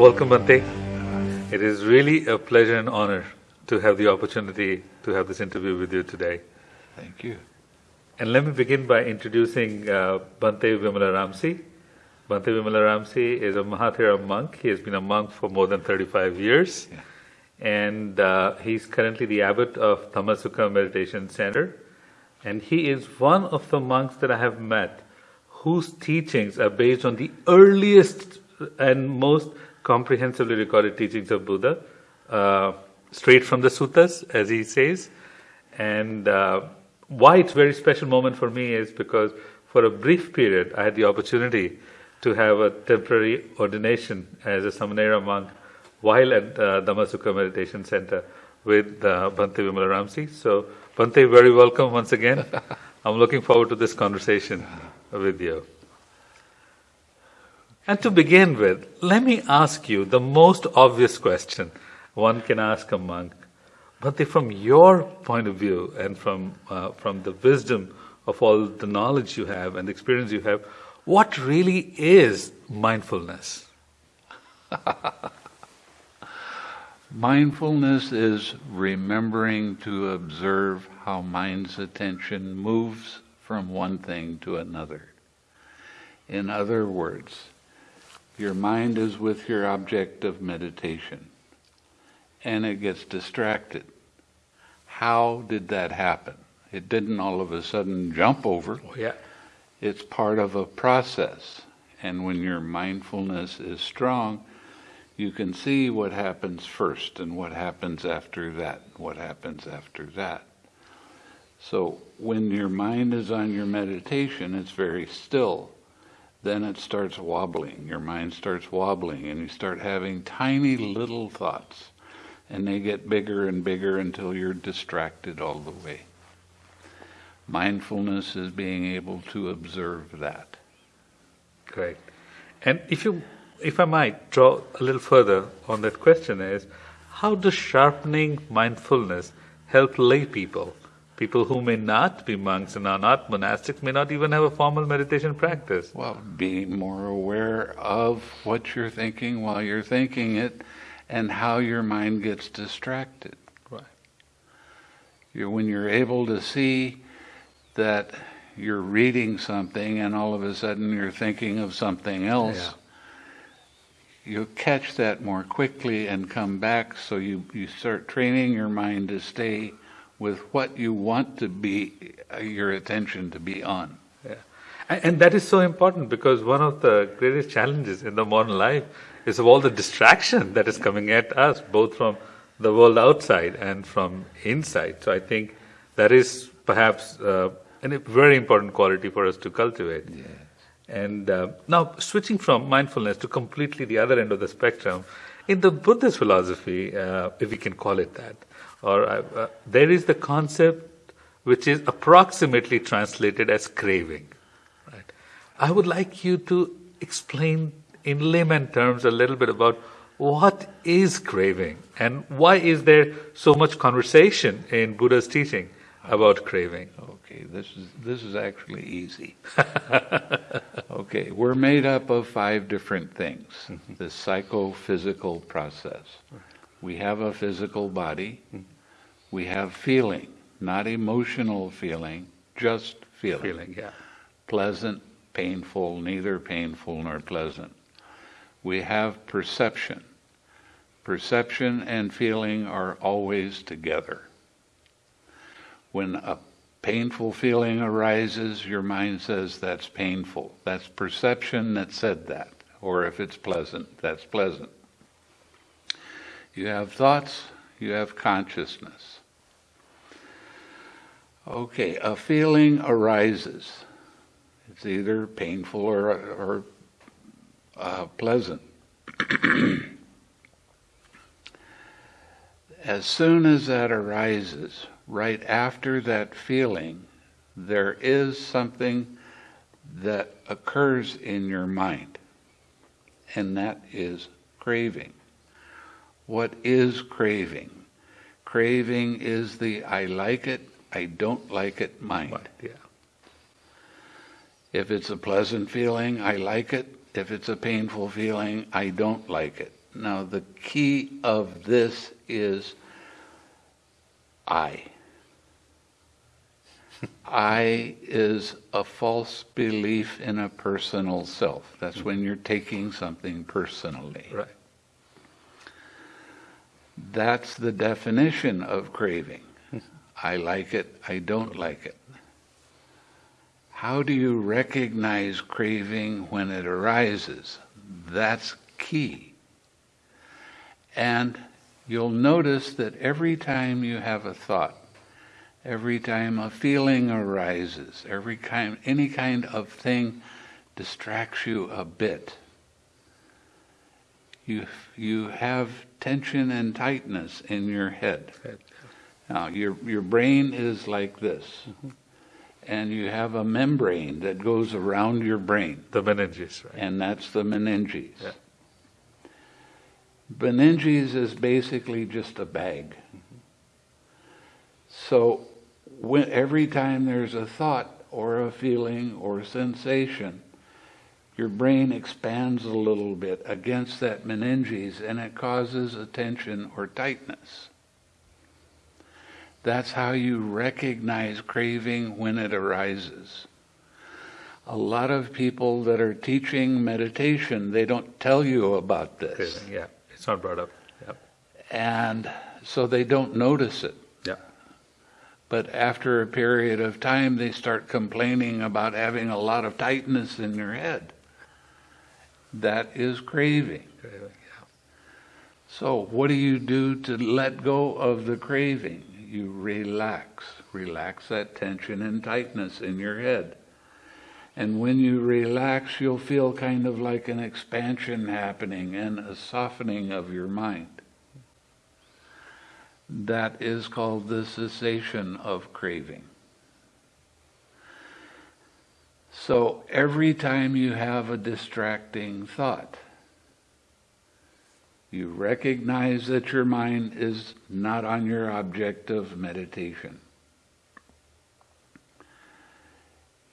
Welcome, Bhante. It is really a pleasure and honor to have the opportunity to have this interview with you today. Thank you. And let me begin by introducing uh, Bhante Vimalaramsi. Bhante Vimalaramsi is a Mahathera monk. He has been a monk for more than 35 years. Yeah. And uh, he's currently the abbot of Dhammasukha Meditation Center. And he is one of the monks that I have met whose teachings are based on the earliest and most comprehensively recorded teachings of Buddha, uh, straight from the suttas, as he says. And uh, why it's a very special moment for me is because for a brief period I had the opportunity to have a temporary ordination as a Samanera monk while at uh, Dhammasukha Meditation Center with uh, Bhante Vimalaramsi. So, Bhante, very welcome once again. I'm looking forward to this conversation with you. And to begin with, let me ask you the most obvious question one can ask a monk. But from your point of view and from, uh, from the wisdom of all the knowledge you have and experience you have, what really is mindfulness? Mindfulness is remembering to observe how mind's attention moves from one thing to another. In other words, your mind is with your object of meditation and it gets distracted. How did that happen? It didn't all of a sudden jump over. Oh, yeah. It's part of a process. And when your mindfulness is strong, you can see what happens first and what happens after that, what happens after that. So when your mind is on your meditation, it's very still. Then it starts wobbling. Your mind starts wobbling, and you start having tiny little thoughts. And they get bigger and bigger until you're distracted all the way. Mindfulness is being able to observe that. Great. And if you if I might draw a little further on that question is how does sharpening mindfulness help lay people? People who may not be monks and are not monastics may not even have a formal meditation practice. Well, be more aware of what you're thinking while you're thinking it and how your mind gets distracted. Right. You're, when you're able to see that you're reading something and all of a sudden you're thinking of something else, Yeah. you catch that more quickly and come back so you, you start training your mind to stay with what you want to be uh, your attention to be on. Yeah. And, and that is so important because one of the greatest challenges in the modern life is of all the distraction that is coming at us, both from the world outside and from inside. So I think that is perhaps uh, a very important quality for us to cultivate. Yes. And uh, now, switching from mindfulness to completely the other end of the spectrum, in the Buddhist philosophy, uh, if we can call it that, or uh, uh, there is the concept which is approximately translated as craving. Right? I would like you to explain in layman terms a little bit about what is craving and why is there so much conversation in Buddha's teaching about craving. Okay, this is this is actually easy. okay, we're made up of five different things. The psychophysical process. We have a physical body. We have feeling, not emotional feeling, just feeling. Feeling, yeah. Pleasant, painful, neither painful nor pleasant. We have perception. Perception and feeling are always together. When a painful feeling arises, your mind says that's painful. That's perception that said that. Or if it's pleasant, that's pleasant. You have thoughts, you have consciousness. Okay, a feeling arises. It's either painful or, or uh, pleasant. as soon as that arises, right after that feeling, there is something that occurs in your mind, and that is craving. What is craving? Craving is the I like it, I don't like it mind. Right, yeah. If it's a pleasant feeling, I like it. If it's a painful feeling, I don't like it. Now, the key of this is I. I is a false belief in a personal self. That's when you're taking something personally. Right. That's the definition of craving. I like it, I don't like it. How do you recognize craving when it arises? That's key. And you'll notice that every time you have a thought, every time a feeling arises, every kind, any kind of thing distracts you a bit, you, you have tension and tightness in your head. Now, your, your brain is like this, and you have a membrane that goes around your brain, The meninges, right? and that's the meninges. Yeah. Meninges is basically just a bag. So, when, every time there's a thought or a feeling or sensation, your brain expands a little bit against that meninges and it causes a tension or tightness. That's how you recognize craving when it arises. A lot of people that are teaching meditation, they don't tell you about this. Craving, Yeah, it's not brought up. Yeah. And so they don't notice it. Yeah. But after a period of time, they start complaining about having a lot of tightness in their head. That is craving. Craving, yeah. So, what do you do to let go of the craving? You relax. Relax that tension and tightness in your head. And when you relax, you'll feel kind of like an expansion happening and a softening of your mind. That is called the cessation of craving. So every time you have a distracting thought, you recognize that your mind is not on your object of meditation.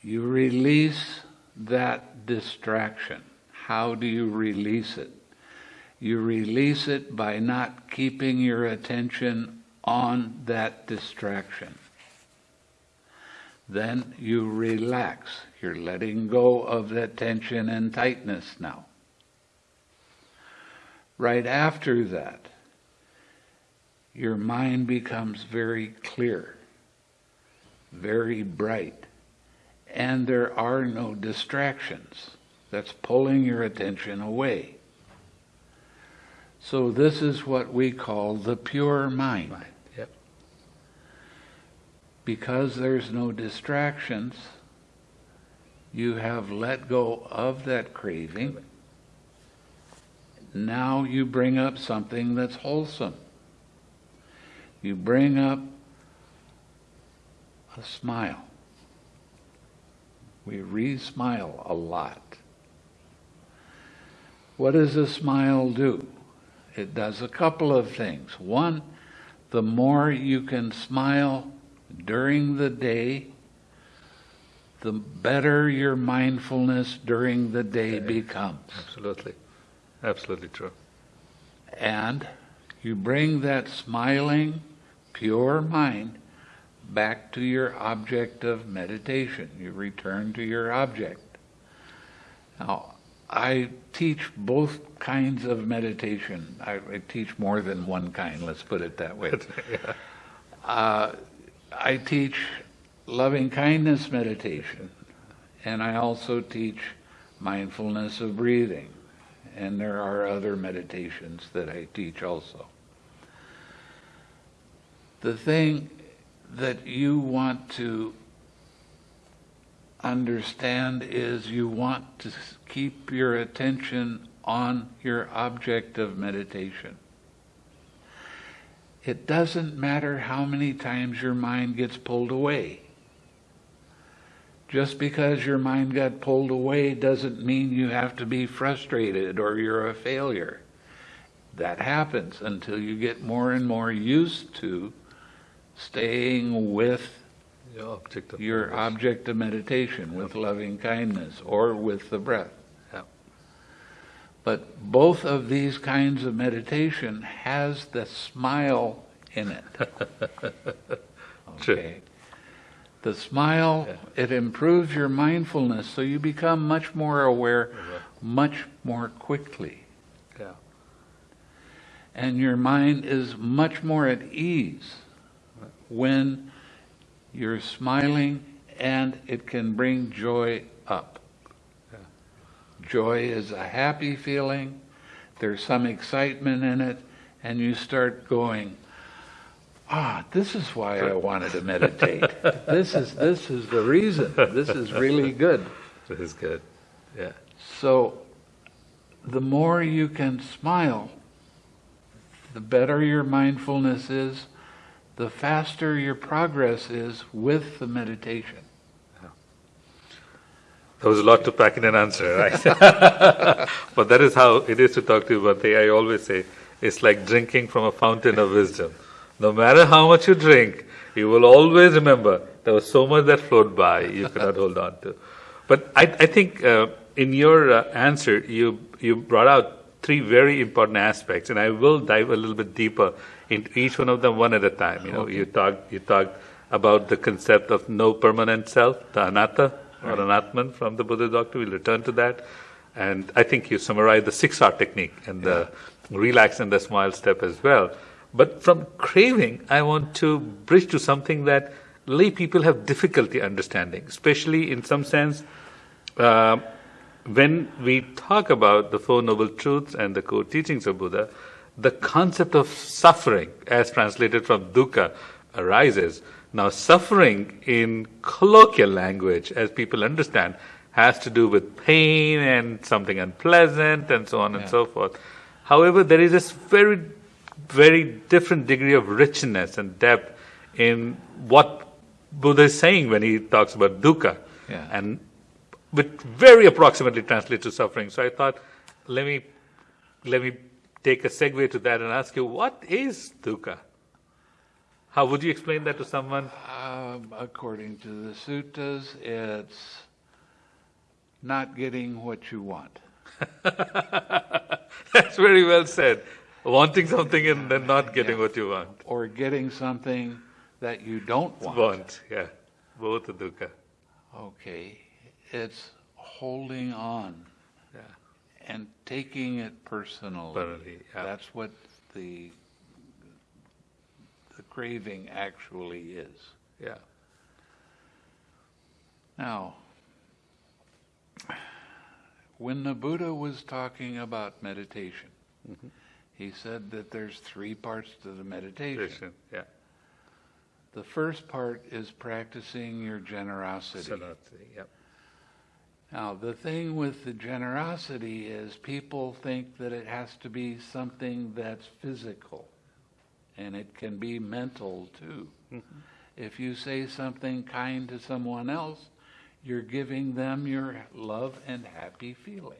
You release that distraction. How do you release it? You release it by not keeping your attention on that distraction. Then you relax. You're letting go of that tension and tightness now. Right after that, your mind becomes very clear, very bright, and there are no distractions. That's pulling your attention away. So, this is what we call the pure mind. Yep. Because there's no distractions, you have let go of that craving. Now you bring up something that's wholesome. You bring up a smile. We re smile a lot. What does a smile do? It does a couple of things. One, the more you can smile during the day, the better your mindfulness during the day becomes. Absolutely. Absolutely true. And you bring that smiling, pure mind back to your object of meditation. You return to your object. Now, I teach both kinds of meditation. I, I teach more than one kind, let's put it that way. yeah. Uh, I teach loving kindness meditation, and I also teach mindfulness of breathing, and there are other meditations that I teach also. The thing that you want to understand is you want to keep your attention on your object of meditation. It doesn't matter how many times your mind gets pulled away. Just because your mind got pulled away doesn't mean you have to be frustrated or you're a failure. That happens until you get more and more used to staying with Your object of your focus. object of meditation, with loving kindness or with the breath. Yeah. But both of these kinds of meditation has the smile in it. True. The smile, it improves your mindfulness, so you become much more aware mm-hmm. much more quickly. Yeah. And your mind is much more at ease when you're smiling and it can bring joy up. Joy is a happy feeling, there's some excitement in it, and you start going, ah, this is why I wanted to meditate. this is this is the reason. This is really good. This is good. Yeah. So the more you can smile, the better your mindfulness is, the faster your progress is with the meditation. There was a lot to pack in an answer, right? but that is how it is to talk to you, Bhante. I always say it's like drinking from a fountain of wisdom. No matter how much you drink, you will always remember there was so much that flowed by you cannot hold on to. But I, I think uh, in your uh, answer, you you brought out three very important aspects, and I will dive a little bit deeper into each one of them one at a time. You know, Okay. you talked you talked about the concept of no permanent self, the anatta or anatman from the Buddha doctrine. We'll return to that. And I think you summarized the six R technique and the relax and the smile step as well. But from craving, I want to bridge to something that lay people have difficulty understanding, especially in some sense. Uh, when we talk about the Four Noble Truths and the core teachings of Buddha, the concept of suffering, as translated from dukkha, arises. Now, suffering in colloquial language, as people understand, has to do with pain and something unpleasant and so on and so forth. However, there is this very, very different degree of richness and depth in what Buddha is saying when he talks about dukkha. Yeah. And which very approximately translates to suffering. So I thought, let me let me take a segue to that and ask you, what is dukkha? How would you explain that to someone? Um, according to the suttas, it's not getting what you want. That's very well said. Wanting something and then not getting Yeah. what you want. Or getting something that you don't want. Want, yeah. Both dukkha. Okay. It's holding on Yeah. and taking it personally. Personally, yeah. That's what the the craving actually is. Yeah. Now, when the Buddha was talking about meditation, Mm-hmm. He said that there's three parts to the meditation. Yeah. The first part is practicing your generosity. Yeah. Now, the thing with the generosity is people think that it has to be something that's physical, and it can be mental too. Mm-hmm. If you say something kind to someone else, you're giving them your love and happy feeling.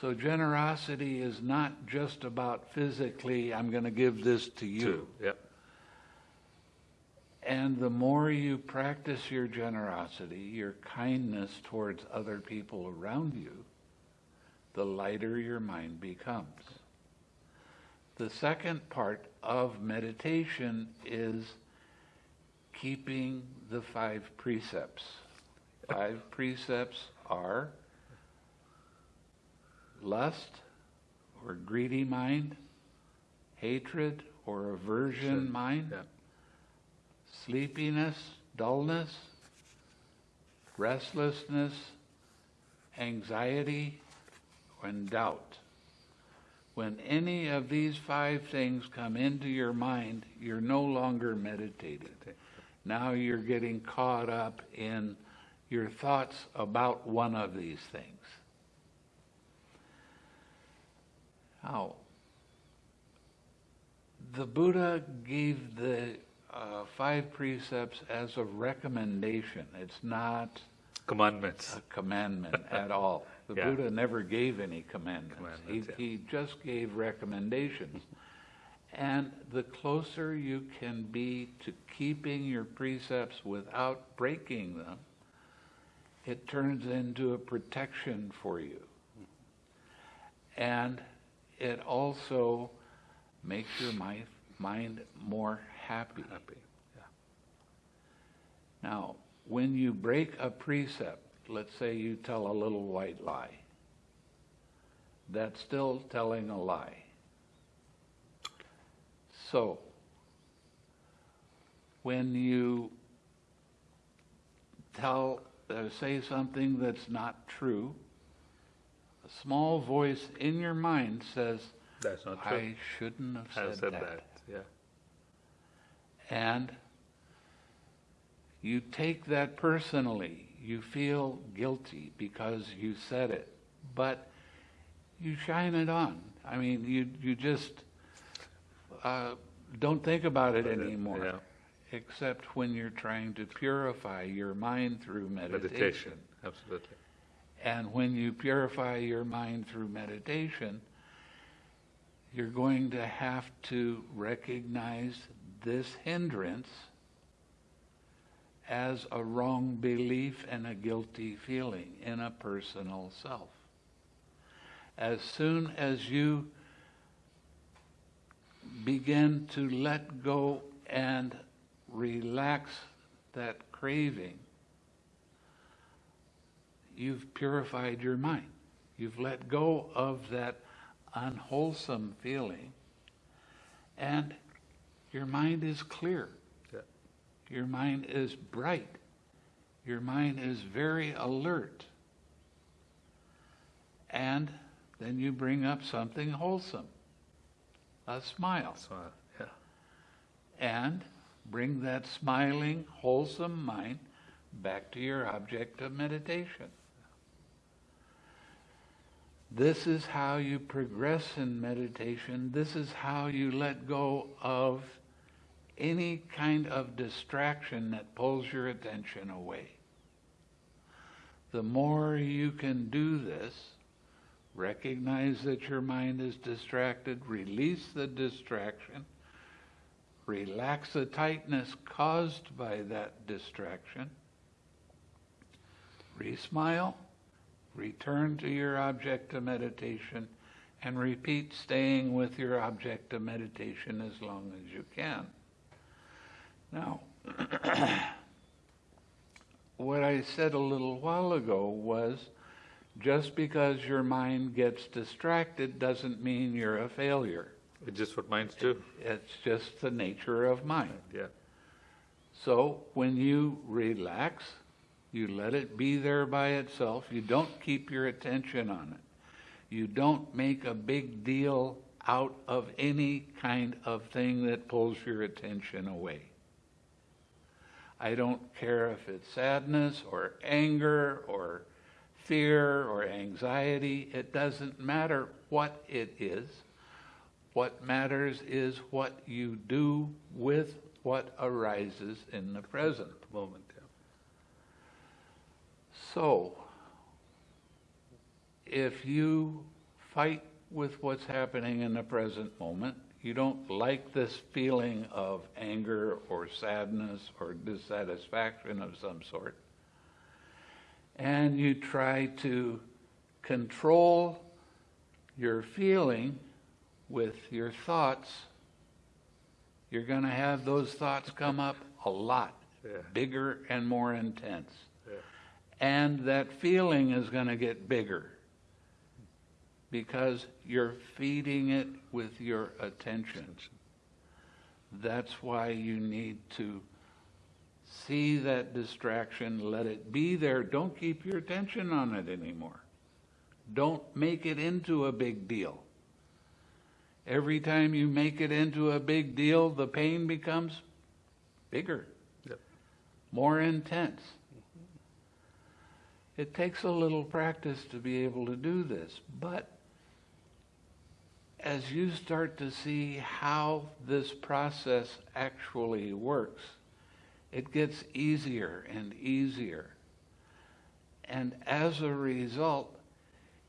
So, generosity is not just about physically, I'm going to give this to you. Two, yeah. And the more you practice your generosity, your kindness towards other people around you, the lighter your mind becomes. The second part of meditation is keeping the five precepts. Five precepts are lust or greedy mind, hatred or aversion mind, Yeah. sleepiness, dullness, restlessness, anxiety, and doubt. When any of these five things come into your mind, you're no longer meditating. Now you're getting caught up in your thoughts about one of these things. Now, the Buddha gave the uh, five precepts as a recommendation. It's not Commandments. a commandment at all. The Yeah. Buddha never gave any commandments. Commandments, he, yeah. he just gave recommendations. and the closer you can be to keeping your precepts without breaking them, it turns into a protection for you. And it also makes your mind, mind more happy. Happy. Yeah. Now, when you break a precept, let's say you tell a little white lie, that's still telling a lie. So, when you tell, uh, say something that's not true, a small voice in your mind says, That's not true. I shouldn't have said, said that. that. Yeah. And you take that personally. You feel guilty because you said it. But you shine it on. I mean, you, you just uh, don't think about it anymore. Yeah. Except when you're trying to purify your mind through meditation. Meditation. Absolutely. And when you purify your mind through meditation, you're going to have to recognize this hindrance as a wrong belief and a guilty feeling in a personal self. As soon as you begin to let go and relax that craving, you've purified your mind. You've let go of that unwholesome feeling, and your mind is clear. Yeah. Your mind is bright. Your mind is very alert. And then you bring up something wholesome a smile. So, yeah. And bring that smiling, wholesome mind back to your object of meditation. This is how you progress in meditation. This is how you let go of any kind of distraction that pulls your attention away. The more you can do this, recognize that your mind is distracted, release the distraction, relax the tightness caused by that distraction, re-smile, return to your object of meditation, and repeat staying with your object of meditation as long as you can. Now, what I said a little while ago was just because your mind gets distracted doesn't mean you're a failure. It's just what minds do. It's just the nature of mind. Yeah. So when you relax, you let it be there by itself. You don't keep your attention on it. You don't make a big deal out of any kind of thing that pulls your attention away. I don't care if it's sadness or anger or fear or anxiety. It doesn't matter what it is. What matters is what you do with what arises in the present. Moment. So, if you fight with what's happening in the present moment, you don't like this feeling of anger or sadness or dissatisfaction of some sort, and you try to control your feeling with your thoughts, you're going to have those thoughts come up a lot Yeah. bigger and more intense. And that feeling is going to get bigger because you're feeding it with your attention. That's why you need to see that distraction, let it be there. Don't keep your attention on it anymore. Don't make it into a big deal. Every time you make it into a big deal, the pain becomes bigger, Yep. more intense. It takes a little practice to be able to do this, but as you start to see how this process actually works, it gets easier and easier. And as a result,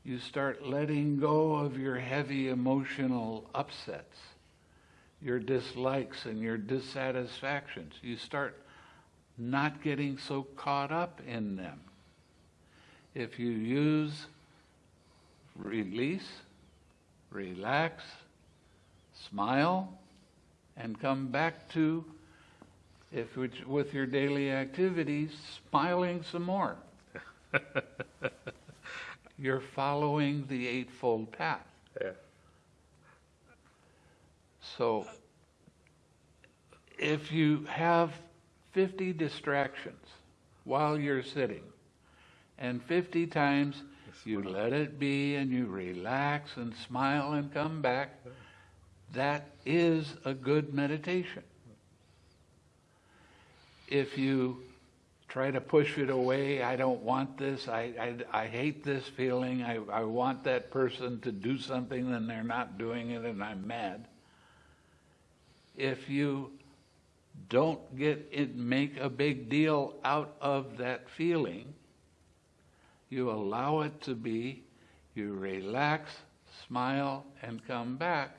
you start letting go of your heavy emotional upsets, your dislikes and your dissatisfactions. You start not getting so caught up in them. If you use release, relax, smile, and come back to, if with your daily activities, smiling some more. You're following the Eightfold Path. Yeah. So if you have 50 distractions while you're sitting, and 50 times you let it be and you relax and smile and come back, that is a good meditation. If you try to push it away, I don't want this, I, I, I hate this feeling, I, I want that person to do something and they're not doing it and I'm mad. If you don't get it, make a big deal out of that feeling, you allow it to be, you relax, smile, and come back,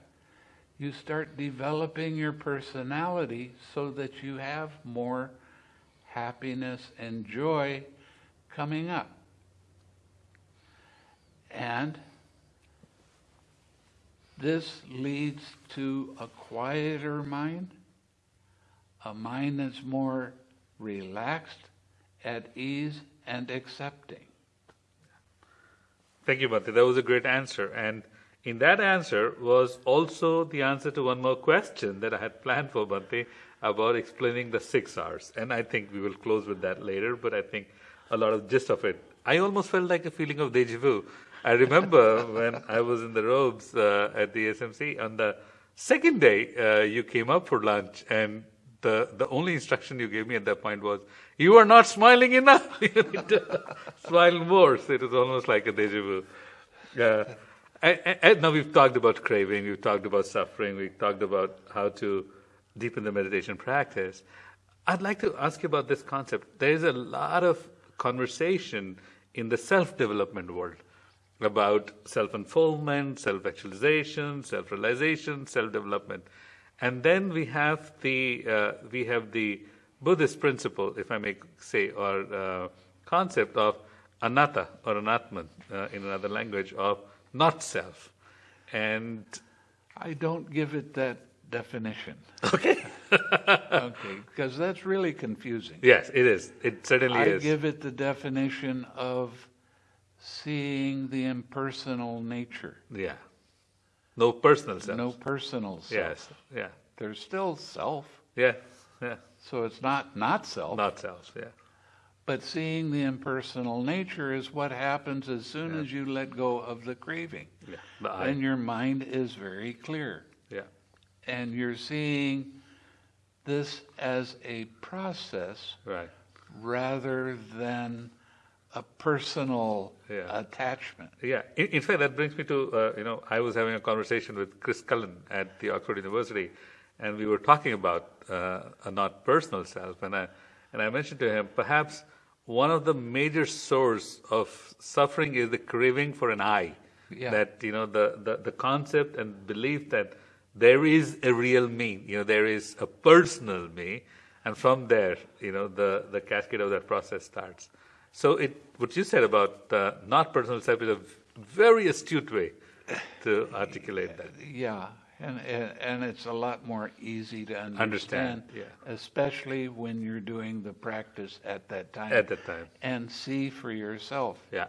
you start developing your personality so that you have more happiness and joy coming up. And this leads to a quieter mind, a mind that's more relaxed, at ease, and accepting. Thank you, Bhante. That was a great answer. And in that answer was also the answer to one more question that I had planned for Bhante about explaining the six R's. And I think we will close with that later, but I think a lot of gist of it. I almost felt like a feeling of deja vu. I remember when I was in the robes uh, at the SMC on the second day, uh, you came up for lunch, and the, the only instruction you gave me at that point was, You are not smiling enough. you need to smile more. So it was almost like a deja vu. And, and now we've talked about craving, we've talked about suffering, we've talked about how to deepen the meditation practice. I'd like to ask you about this concept. There is a lot of conversation in the self development world about self unfoldment, self actualization, self realization, self development. And then we have the uh, we have the Buddhist principle, if I may say, or uh, concept of anatta or anatman uh, in another language of not self. And I don't give it that definition. okay, Okay, because that's really confusing. yes, it is. It certainly I is. give it the definition of seeing the impersonal nature, yeah, no personal self. no personal self. Yes, yeah, There's still self, yeah, yeah. so it's not not self. Not self. Yeah, But seeing the impersonal nature is what happens as soon as you let go of the craving. yeah. The I. And your mind is very clear. yeah, And you're seeing this as a process right. rather than a personal Yeah. attachment. Yeah, in, in fact, that brings me to uh, you know I was having a conversation with Chris Cullen at the Oxford University, and we were talking about uh, a not personal self, and I and I mentioned to him perhaps one of the major source of suffering is the craving for an I. Yeah. That you know the, the the concept and belief that there is a real me, you know there is a personal me, and from there you know the the cascade of that process starts. So it, what you said about uh, not personal self is a very astute way to articulate that. Yeah, and, and, and it's a lot more easy to understand, Understand, yeah. especially when you're doing the practice at that time. At that time. And see for yourself. Yeah,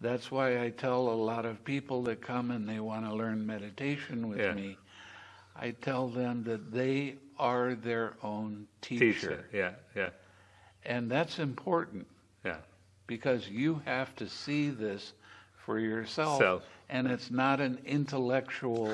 That's why I tell a lot of people that come and they want to learn meditation with Yeah. me. I tell them that they are their own teacher. Yeah, yeah, And that's important. Because you have to see this for yourself. Self. And it's not an intellectual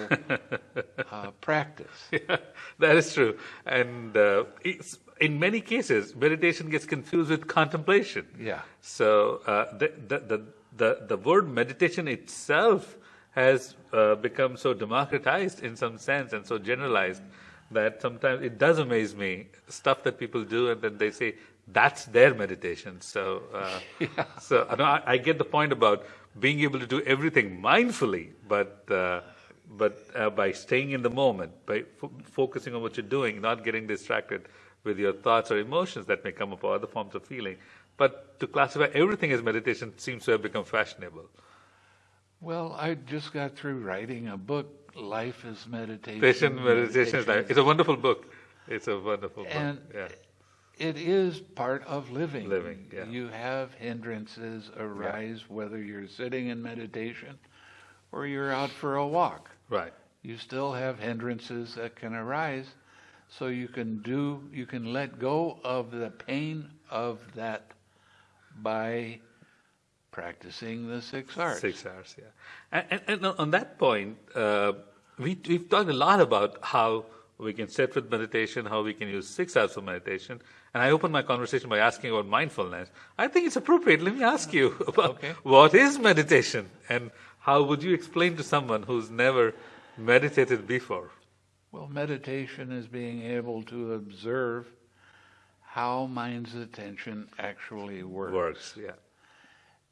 uh, practice. that is true. And uh, it's, in many cases, meditation gets confused with contemplation. Yeah. So uh, the, the, the, the, the word meditation itself has uh, become so democratized in some sense and so generalized that sometimes it does amaze me stuff that people do and then they say that's their meditation. So, uh, so I, know, I, I get the point about being able to do everything mindfully, but uh, but uh, by staying in the moment, by fo- focusing on what you're doing, not getting distracted with your thoughts or emotions that may come up or other forms of feeling. But to classify everything as meditation seems to have become fashionable. Well, I just got through writing a book, Life is Meditation. Patient meditation is like, it's a wonderful book. It's a wonderful And book. Yeah. It is part of living. Living, yeah. You have hindrances arise whether you're sitting in meditation or you're out for a walk. Right. You still have hindrances that can arise. So you can do, you can let go of the pain of that by practicing the six R's. Six R's, yeah. And, and, and on that point, uh, we, we've talked a lot about how we can sit with meditation, how we can use six R's of meditation. And I opened my conversation by asking about mindfulness. I think it's appropriate. Let me ask you about Okay. what is meditation and how would you explain to someone who's never meditated before? Well, meditation is being able to observe how mind's attention actually works, Works, yeah.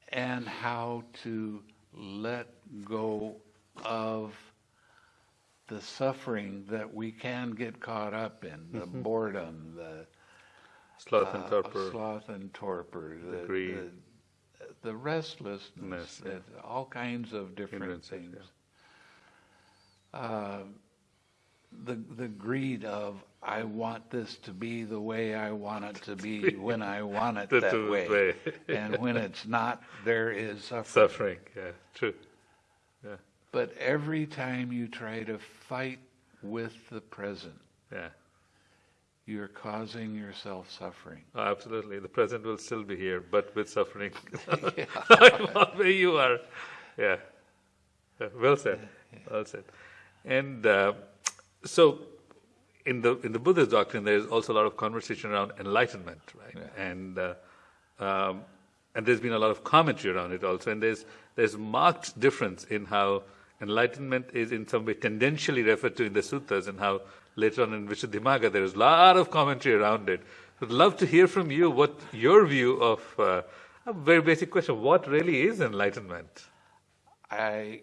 and how to let go of the suffering that we can get caught up in the mm-hmm. boredom, the Sloth and uh, torpor. sloth and torpor, the, greed. the, the restlessness, yeah. all kinds of different things. Uh, the the greed of I want this to be the way I want it to be when I want it that way, way. and when it's not, there is suffering. Suffering, yeah, true. Yeah, But every time you try to fight with the present, yeah. You're causing yourself suffering. Oh, absolutely. The present will still be here, but with suffering. Where you are. Yeah. Yeah, Well said. Well said. And uh, so, in the in the Buddhist doctrine, there is also a lot of conversation around enlightenment, right? Yeah. And uh, um, and there's been a lot of commentary around it also. And there's there's marked difference in how enlightenment is in some way tendentially referred to in the suttas, and how later on in Visuddhimagga there is a lot of commentary around it. I'd love to hear from you what your view of uh, a very basic question: What really is enlightenment? I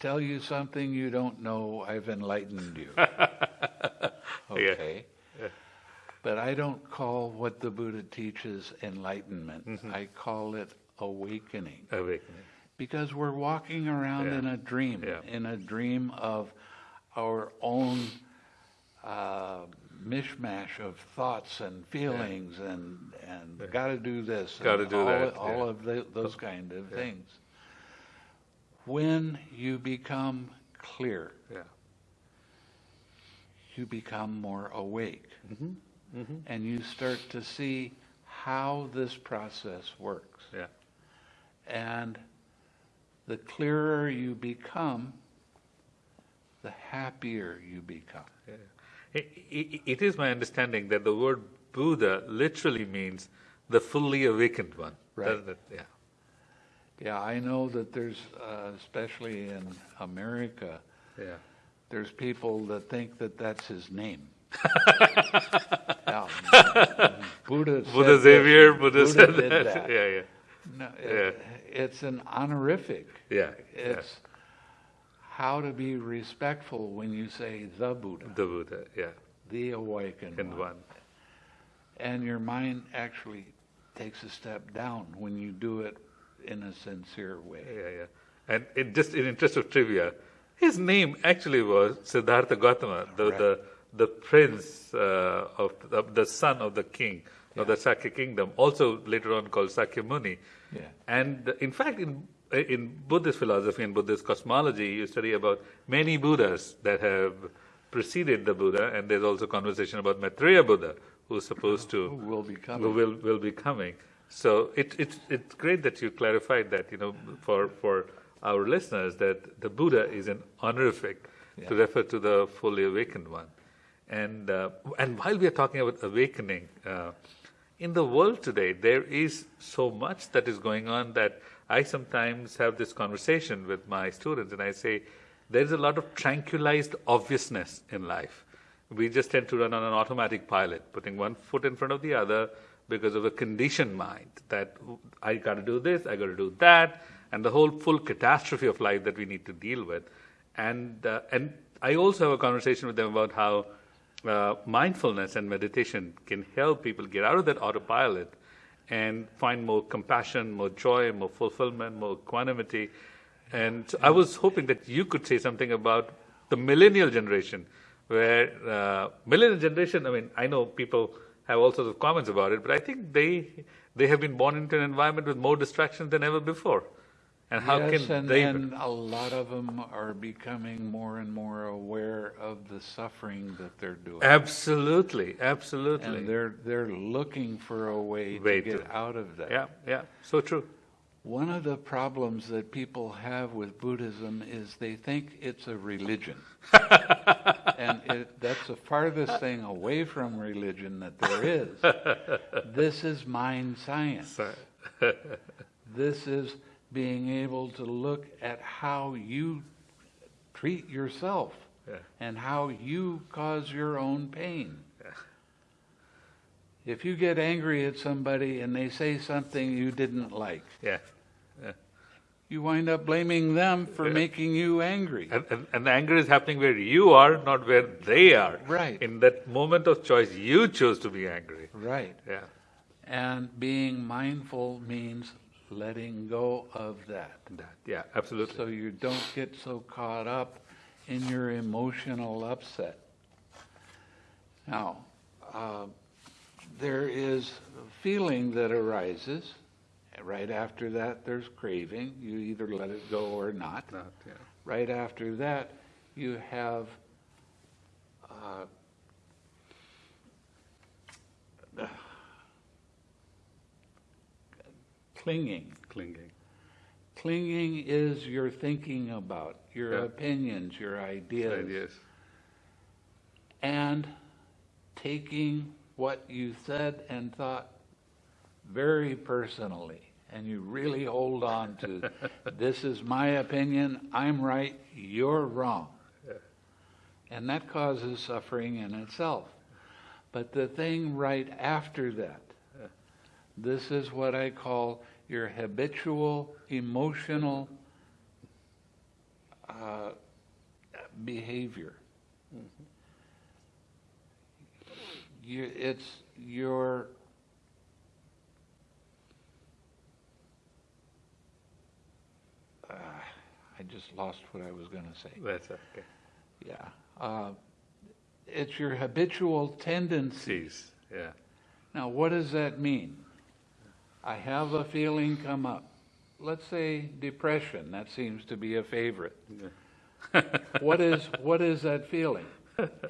tell you something you don't know, I've enlightened you. okay. But I don't call what the Buddha teaches enlightenment. Mm-hmm. I call it awakening. Awakening. Because we're walking around Yeah. in a dream, Yeah. in a dream of our own uh, mishmash of thoughts and feelings and, and got to do this. Gotta do all, that, All yeah. of the, those kind of things. When you become clear, Yeah. you become more awake. Mm-hmm. And you start to see how this process works. Yeah. And the clearer you become, the happier you become. It, it, it is my understanding that the word Buddha literally means the fully awakened one. Right. Yeah. Yeah, I know that there's, uh, especially in America, Yeah. there's people that think that that's his name. yeah. Buddha, Buddha Xavier, Buddha, Buddha said that. that. Yeah, yeah. No, it- It's an honorific. Yeah. It's how to be respectful when you say the Buddha. The Buddha, yeah. the awakened And one. one. And your mind actually takes a step down when you do it in a sincere way. Yeah, yeah. And it just in interest of trivia, his name actually was Siddhartha Gautama, the Right. the, the prince uh, of the, the son of the king of the Sakya kingdom, also later on called Sakyamuni. Yeah. And in fact, in in Buddhist philosophy and Buddhist cosmology, you study about many Buddhas that have preceded the Buddha, and there's also conversation about Maitreya Buddha, who's supposed to Who will be coming. who will will be coming. So it, it's it's great that you clarified that you know for for our listeners that the Buddha is an honorific to refer to the fully awakened one, and uh, and while we are talking about awakening. Uh, in the world today, there is so much that is going on that I sometimes have this conversation with my students, and I say, there's a lot of tranquilized obviousness in life. We just tend to run on an automatic pilot, putting one foot in front of the other because of a conditioned mind that I got to do this, I got to do that, and the whole full catastrophe of life that we need to deal with. And uh, and I also have a conversation with them about how uh, mindfulness and meditation can help people get out of that autopilot and find more compassion, more joy, more fulfillment, more equanimity. And I was hoping that you could say something about the millennial generation, where uh, millennial generation. I mean, I know people have all sorts of comments about it, but I think they they have been born into an environment with more distractions than ever before. And how yes, can and, they? and a lot of them are becoming more and more aware of the suffering that they're doing. Absolutely, absolutely. And they're they're looking for a way, Way to get to- out of that. yeah, yeah, so true. One of the problems that people have with Buddhism is they think it's a religion. and it, that's the farthest thing away from religion that there is. This is mind science. This is being able to look at how you treat yourself Yeah. and how you cause your own pain. Yeah. If you get angry at somebody and they say something you didn't like, yeah. you wind up blaming them for Yeah. making you angry. And, and, and the anger is happening where you are, not where they are. Right. In that moment of choice, you chose to be angry. Right. Yeah. And being mindful means letting go of that. Yeah, absolutely. So you don't get so caught up in your emotional upset. Now, uh, there is a feeling that arises. Right after that, there's craving. You either let it go or not. Not, yeah. Right after that, you have uh, clinging. Clinging. Clinging is your thinking about, your Yeah. opinions, your ideas, Ideas. and taking what you said and thought very personally. And you really hold on to this is my opinion, I'm right, you're wrong. Yeah. And that causes suffering in itself. But the thing right after that, Yeah. this is what I call your habitual emotional uh, behavior. You, it's your uh, I just lost what I was going to say. That's okay. Yeah. Uh, it's your habitual tendencies. Yeah. Now, what does that mean? I have a feeling come up. Let's say depression. That seems to be a favorite. What is what is that feeling?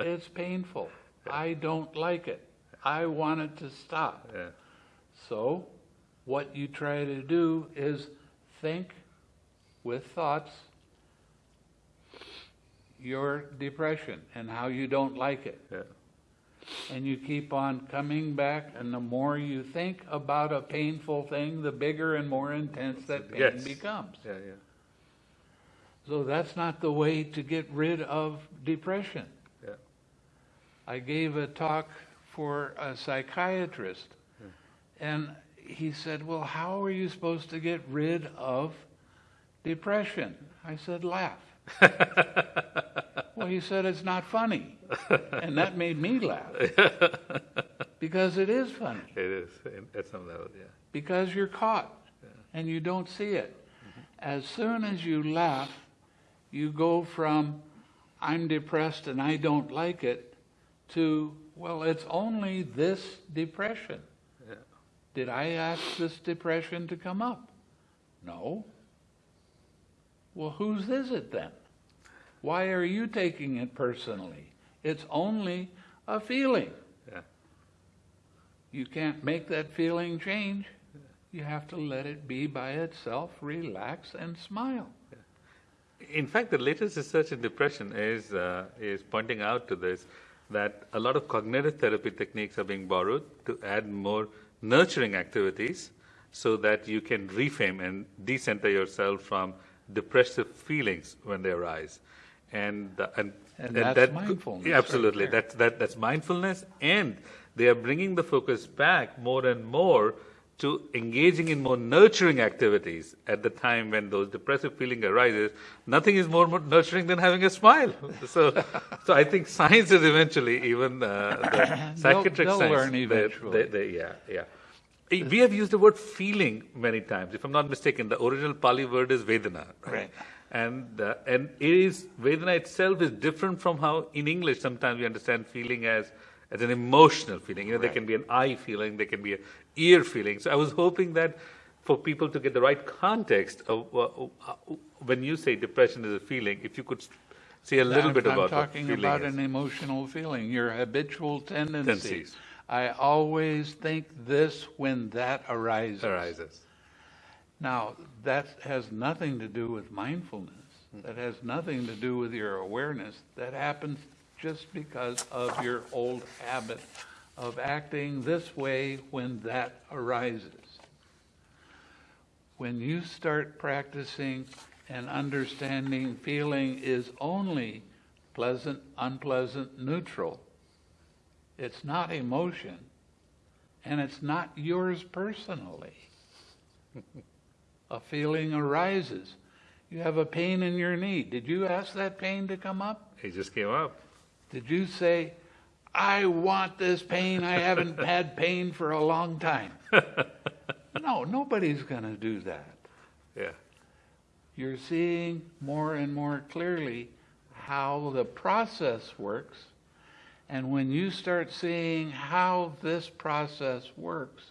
It's painful. I don't like it. I want it to stop. Yeah. So, what you try to do is think with thoughts your depression and how you don't like it. Yeah. And you keep on coming back, and the more you think about a painful thing, the bigger and more intense that pain Yes. becomes. Yeah. Yeah. So that's not the way to get rid of depression. Yeah. I gave a talk for a psychiatrist, and he said, Well, how are you supposed to get rid of depression? I said, Laugh. well, he said, It's not funny. And that made me laugh. Because it is funny. It is at some level. Yeah. Because you're caught and you don't see it. Mm-hmm. As soon as you laugh, you go from, I'm depressed and I don't like it, to, well, it's only this depression. Yeah. Did I ask this depression to come up? No. Well, whose is it then? Why are you taking it personally? It's only a feeling. Yeah. You can't make that feeling change. You have to let it be by itself, relax, and smile. In fact, the latest research in depression is uh, is pointing out to this that a lot of cognitive therapy techniques are being borrowed to add more nurturing activities, so that you can reframe and decenter yourself from depressive feelings when they arise, and uh, and, And that's mindfulness Yeah, absolutely, there. that's that that's mindfulness, and they are bringing the focus back more and more to engaging in more nurturing activities at the time when those depressive feeling arises. Nothing is more nurturing than having a smile. So, so I think science is eventually even uh, the psychiatric they'll science. learn eventually. they- they- yeah, yeah. We have used the word feeling many times. If I'm not mistaken, the original Pali word is Vedana. Right. And, uh, and it is, Vedana itself is different from how in English sometimes we understand feeling as, as an emotional feeling. You know, there can be an eye feeling, there can be an ear feeling. So I was hoping that for people to get the right context of uh, uh, when you say depression is a feeling, if you could say a little I'm- bit about I'm talking about is. an emotional feeling, your habitual tendency. Tendencies. I always think this when that arises. arises. Now, that has nothing to do with mindfulness. That has nothing to do with your awareness. That happens just because of your old habit of acting this way when that arises. When you start practicing and understanding feeling is only pleasant, unpleasant, neutral, it's not emotion, and it's not yours personally a feeling arises. You have a pain in your knee. Did you ask that pain to come up? It just came up. Did you say, I want this pain. I haven't had pain for a long time. no, nobody's going to do that. Yeah. You're seeing more and more clearly how the process works. And when you start seeing how this process works,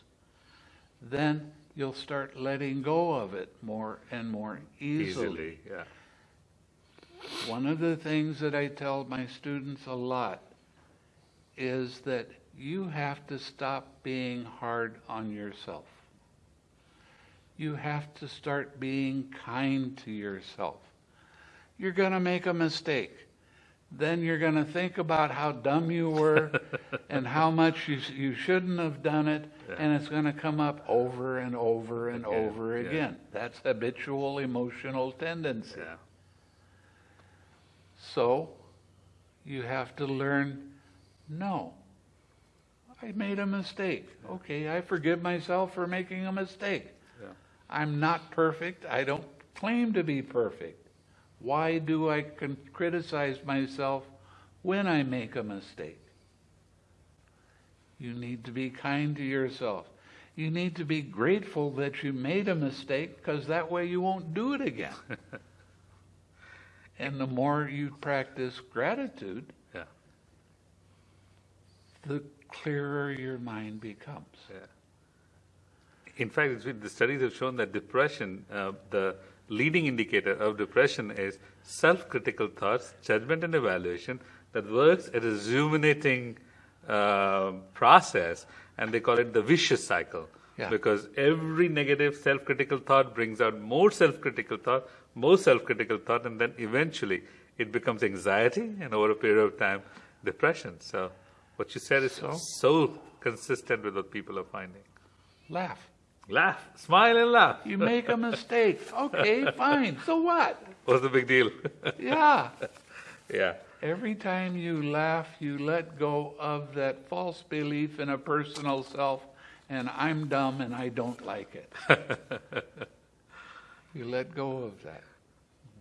then you'll start letting go of it more and more easily. Easily. Yeah. One of the things that I tell my students a lot is that you have to stop being hard on yourself. You have to start being kind to yourself. You're going to make a mistake. Then you're going to think about how dumb you were and how much you, you shouldn't have done it, and it's going to come up over and over and Again, over yeah. again. That's habitual emotional tendency. Yeah. So you have to learn no. I made a mistake. Okay, I forgive myself for making a mistake. Yeah. I'm not perfect. I don't claim to be perfect. Why do I criticize myself when I make a mistake? You need to be kind to yourself. You need to be grateful that you made a mistake because that way you won't do it again. and the more you practice gratitude, Yeah. the clearer your mind becomes. Yeah. In fact, it's the studies have shown that depression, uh, the leading indicator of depression is self-critical thoughts, judgment, and evaluation that works at a ruminating uh, process, and they call it the vicious cycle. Yeah. Because every negative self-critical thought brings out more self-critical thought, more self-critical thought, and then eventually it becomes anxiety, and over a period of time, depression. So, what you said is So? so consistent with what people are finding. Laugh. Laugh, smile, and laugh. You make a mistake. Okay, fine. So what? What's the big deal? Yeah. yeah, Every time you laugh, you let go of that false belief in a personal self, and I'm dumb and I don't like it. you let go of that.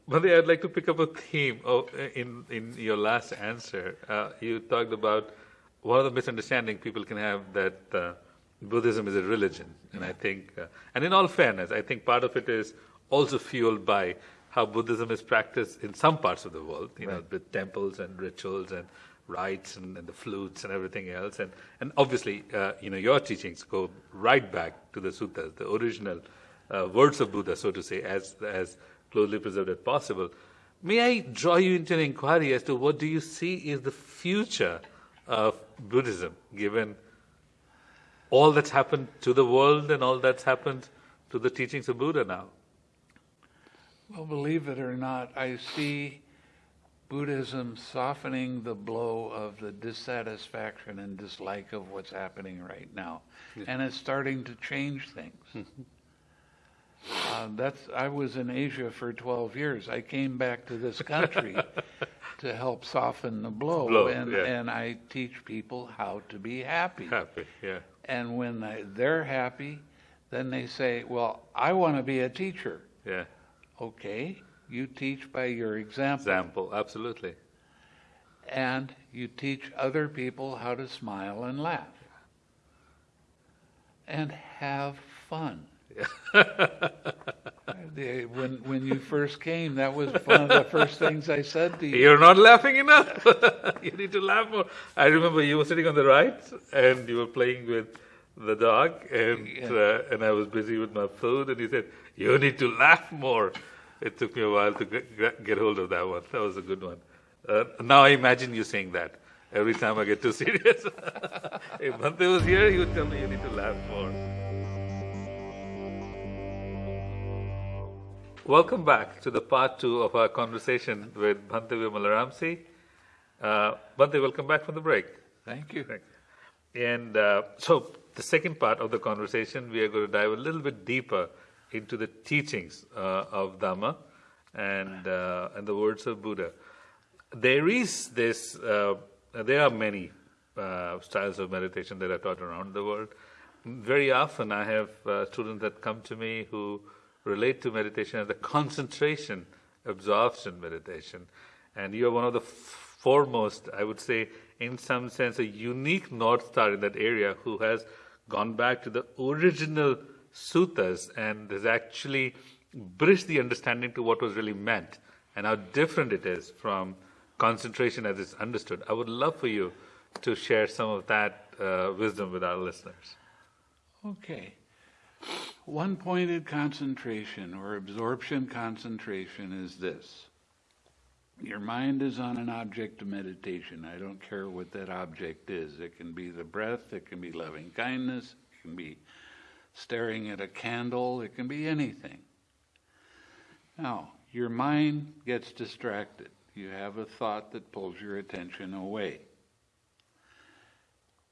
Madi, I'd like to pick up a theme of, in in your last answer. Uh, you talked about one of the misunderstanding people can have that uh, Buddhism is a religion, and I think, uh, and in all fairness, I think part of it is also fueled by how Buddhism is practiced in some parts of the world. You know, with temples and rituals and rites and, and the flutes and everything else, and and obviously, uh, you know, your teachings go right back to the suttas, the original uh, words of Buddha, so to say, as as closely preserved as possible. May I draw you into an inquiry as to what do you see is the future of Buddhism, given all that's happened to the world and all that's happened to the teachings of Buddha now? Well, believe it or not, I see Buddhism softening the blow of the dissatisfaction and dislike of what's happening right now. And it's starting to change things. uh, that's, I was in Asia for 12 years. I came back to this country to help soften the blow. Blow, and, yeah. and I teach people how to be happy. Happy, yeah. And when they, they're happy, then they say, Well, I want to be a teacher. Yeah. Okay, you teach by your example, Example, absolutely. and you teach other people how to smile and laugh. and have fun. When when you first came, that was one of the first things I said to you. You're not laughing enough. you need to laugh more. I remember you were sitting on the right and you were playing with the dog, and Yeah. uh, and I was busy with my food, and you said you need to laugh more. It took me a while to get, get hold of that one. That was a good one. Uh, now I imagine you saying that every time I get too serious. if Bhante was here, he would tell me you need to laugh more. Welcome back to the part two of our conversation with Bhante Vimalaramsi. Uh, Bhante, welcome back from the break. Thank you. And uh, so, the second part of the conversation, we are going to dive a little bit deeper into the teachings uh, of Dhamma and uh, and the words of Buddha. There is this. Uh, there are many styles of meditation that are taught around the world. Very often, I have students that come to me who relate to meditation as the concentration, absorption meditation, and you are one of the foremost, I would say, in some sense, a unique North Star in that area who has gone back to the original suttas and has actually bridged the understanding to what was really meant and how different it is from concentration as it's understood. I would love for you to share some of that uh, wisdom with our listeners. Okay. One pointed concentration or absorption concentration is this. Your mind is on an object of meditation. I don't care what that object is. It can be the breath, it can be loving kindness, it can be staring at a candle, it can be anything. Now, your mind gets distracted. You have a thought that pulls your attention away.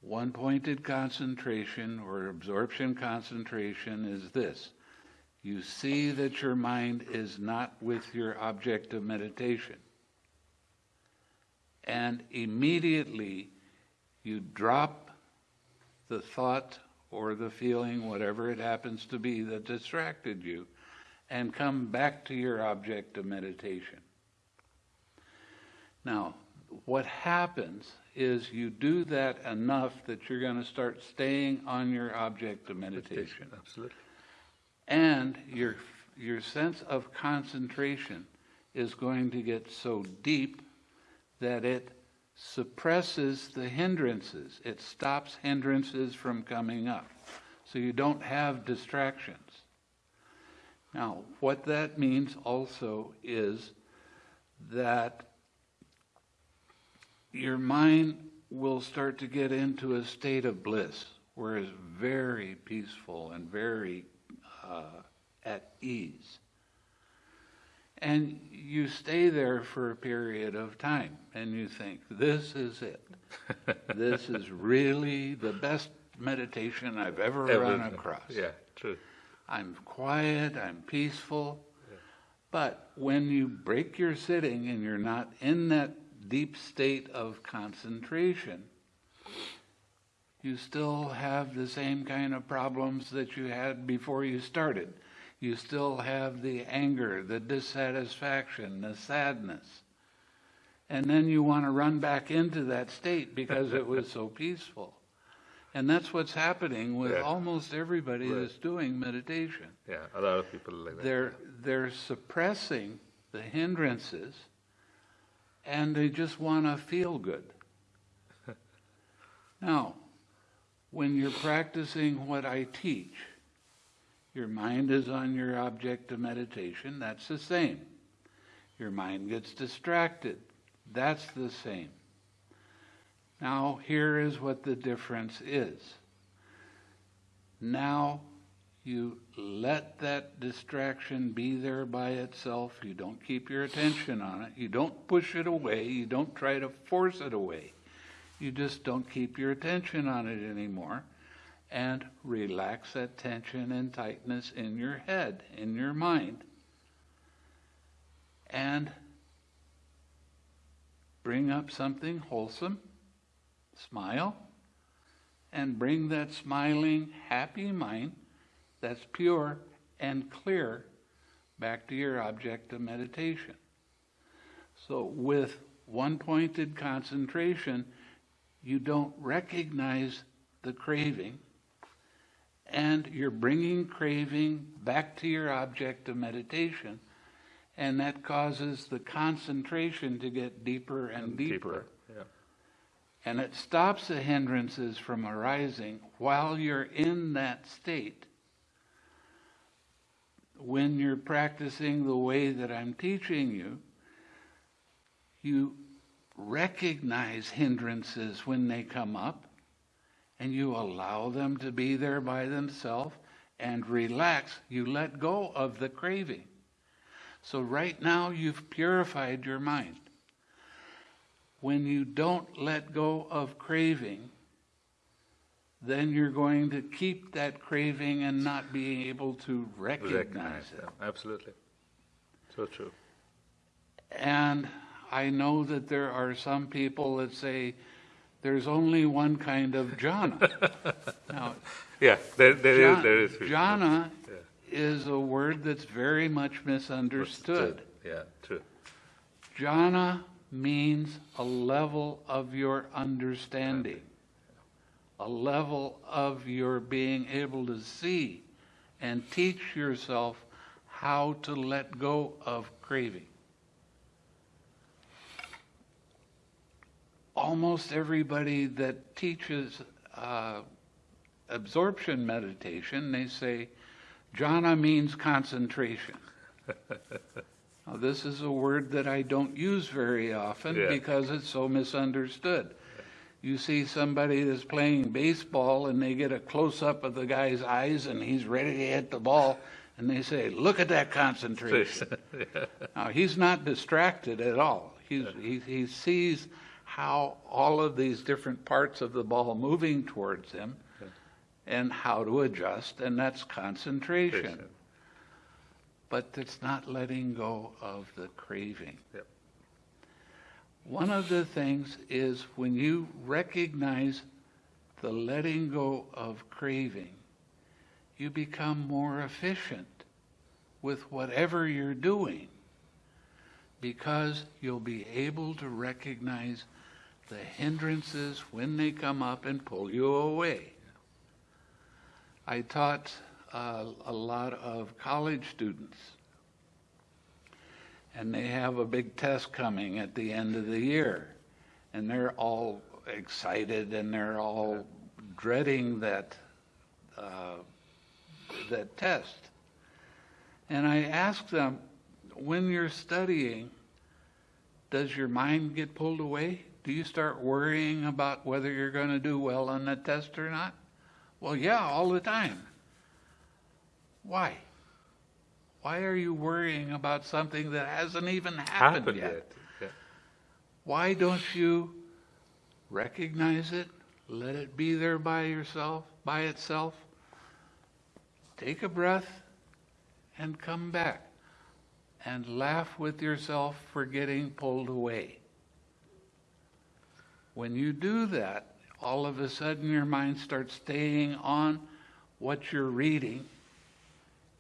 One pointed concentration or absorption concentration is this you see that your mind is not with your object of meditation. And immediately you drop the thought or the feeling, whatever it happens to be, that distracted you, and come back to your object of meditation. Now, what happens is you do that enough that you're going to start staying on your object of meditation. Absolutely. And your, your sense of concentration is going to get so deep that it suppresses the hindrances. It stops hindrances from coming up. So you don't have distractions. Now, what that means also is that your mind will start to get into a state of bliss where it's very peaceful and very uh, at ease. And you stay there for a period of time and you think, this is it. this is really the best meditation I've ever run across. Yeah, true. I'm quiet, I'm peaceful. But when you break your sitting and you're not in that deep state of concentration, you still have the same kind of problems that you had before you started. You still have the anger, the dissatisfaction, the sadness. And then you want to run back into that state because it was so peaceful. And that's what's happening with Yeah. almost everybody Right. that's doing meditation. Yeah, a lot of people like that. They're they're suppressing the hindrances and they just want to feel good. now, when you're practicing what I teach, your mind is on your object of meditation, that's the same. Your mind gets distracted, that's the same. Now, here is what the difference is. Now, you let that distraction be there by itself. You don't keep your attention on it. You don't push it away. You don't try to force it away. You just don't keep your attention on it anymore. And relax that tension and tightness in your head, in your mind. And bring up something wholesome. Smile. And bring that smiling, happy mind that's pure and clear back to your object of meditation. So, with one pointed concentration, you don't recognize the craving and you're bringing craving back to your object of meditation, and that causes the concentration to get deeper and deeper. Yeah. And it stops the hindrances from arising while you're in that state. When you're practicing the way that I'm teaching you, you recognize hindrances when they come up and you allow them to be there by themselves and relax. You let go of the craving. So, right now, you've purified your mind. When you don't let go of craving, then you're going to keep that craving and not being able to recognize, Recognize it. Absolutely. So true. And I know that there are some people that say there's only one kind of jhana. now, Yeah, there, there is, jha- there is. jhana Yeah. is a word that's very much misunderstood. Yeah, true. Jhana means a level of your understanding, a level of your being able to see and teach yourself how to let go of craving. Almost everybody that teaches uh, absorption meditation, they say jhana means concentration. Now, this is a word that I don't use very often Yeah. because it's so misunderstood. You see somebody that's playing baseball and they get a close up of the guy's eyes and he's ready to hit the ball and they say, Look at that concentration. Now, he's not distracted at all. He's, he, he sees how all of these different parts of the ball moving towards him and how to adjust, and that's concentration but it's not letting go of the craving. Yep. One of the things is when you recognize the letting go of craving, you become more efficient with whatever you're doing because you'll be able to recognize the hindrances when they come up and pull you away. I taught uh, a lot of college students, and they have a big test coming at the end of the year, and they're all excited and they're all dreading that uh, that test. And I asked them, when you're studying, does your mind get pulled away? Do you start worrying about whether you're going to do well on the test or not? Well, yeah, all the time. Why? Why are you worrying about something that hasn't even happened, Happened yet? yet. Yeah. Why don't you recognize it? Let it be there by yourself, by itself. Take a breath and come back and laugh with yourself for getting pulled away. When you do that, all of a sudden your mind starts staying on what you're reading,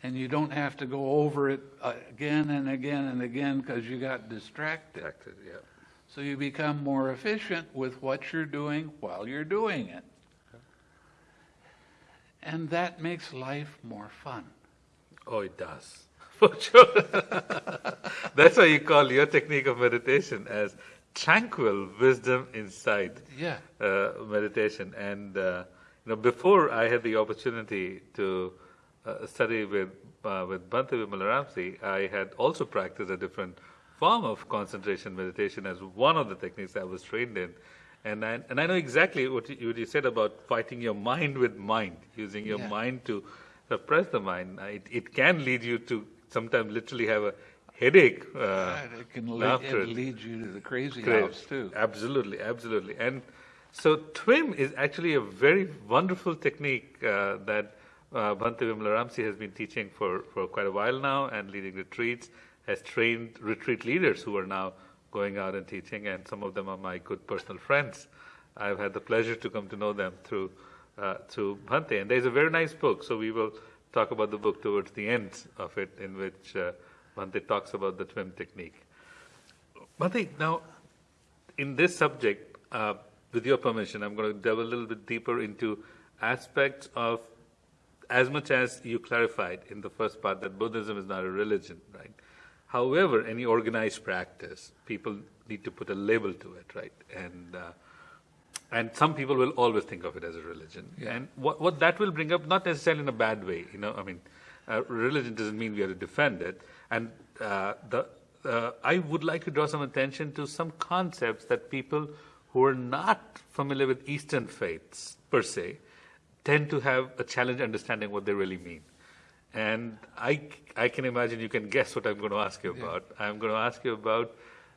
and you don't have to go over it again and again and again because you got distracted. Acted, yeah. So you become more efficient with what you're doing while you're doing it. And that makes life more fun. Oh, it does. For sure. That's why you call your technique of meditation as tranquil wisdom insight Yeah. uh, meditation. And uh, you know, before I had the opportunity to uh, study with uh, with Bhante Vimalaramsi, I had also practiced a different form of concentration meditation as one of the techniques I was trained in. And I, and I know exactly what you, what you said about fighting your mind with mind, using your Yeah. mind to suppress the mind. It, it can lead you to sometimes literally have a headache. Uh, it can lead, it lead you to the crazy Great. house too. Absolutely, absolutely. And so TWIM is actually a very wonderful technique uh, that uh, Bhante Vimalaramsi has been teaching for, for quite a while now and leading retreats, has trained retreat leaders who are now going out and teaching, and some of them are my good personal friends. I've had the pleasure to come to know them through uh, through Bhante. And there's a very nice book, so we will talk about the book towards the end of it, in which uh, Bhante talks about the TWIM technique. Bhante, now, in this subject, uh, with your permission, I'm going to delve a little bit deeper into aspects of as much as you clarified in the first part that Buddhism is not a religion, right? However, any organized practice, people need to put a label to it, right? And uh, and some people will always think of it as a religion. Yeah. And what what that will bring up, not necessarily in a bad way, you know. I mean, uh, religion doesn't mean we have to defend it. And uh, the uh, I would like to draw some attention to some concepts that people who are not familiar with Eastern faiths per se tend to have a challenge understanding what they really mean. And I, I can imagine you can guess what I'm going to ask you about. I'm going to ask you about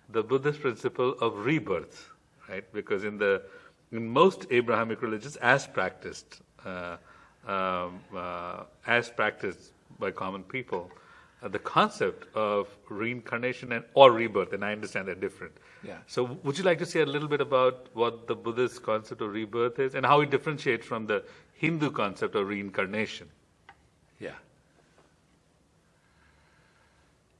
the Buddhist principle of rebirth, right? Because in the in most Abrahamic religions, as practiced, uh, um, uh, as practiced by common people, uh, the concept of reincarnation and or rebirth, and I understand they're different. Yeah. So, would you like to say a little bit about what the Buddhist concept of rebirth is and how it differentiates from the Hindu concept of reincarnation? Yeah.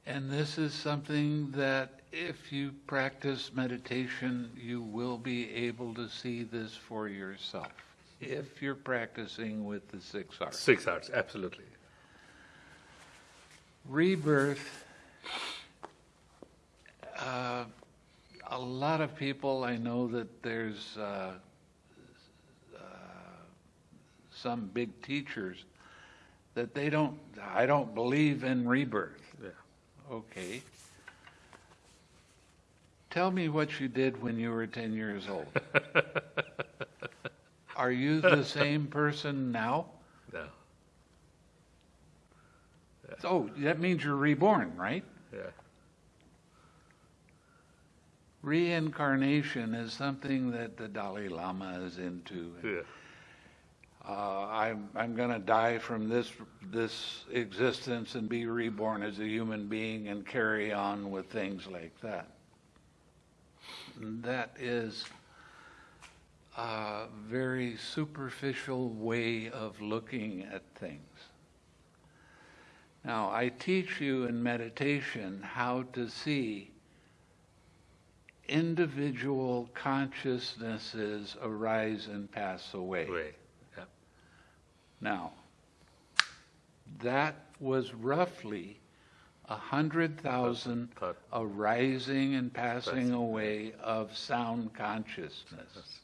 And this is something that if you practice meditation, you will be able to see this for yourself. If you're practicing with the six R's. Six R's, absolutely. Rebirth. Uh, a lot of people, I know that there's uh, uh, some big teachers that they don't, I don't believe in rebirth. Yeah. Okay. Tell me what you did when you were 10 years old. Are you the same person now? No. Oh, that means you're reborn, right? Yeah. Reincarnation is something that the Dalai Lama is into. Yeah. Uh, I'm, I'm going to die from this, this existence and be reborn as a human being and carry on with things like that. And that is a very superficial way of looking at things. Now, I teach you in meditation how to see individual consciousnesses arise and pass away. Way. Yeah. Now, that was roughly a hundred thousand arising and Passing. away of sound consciousness.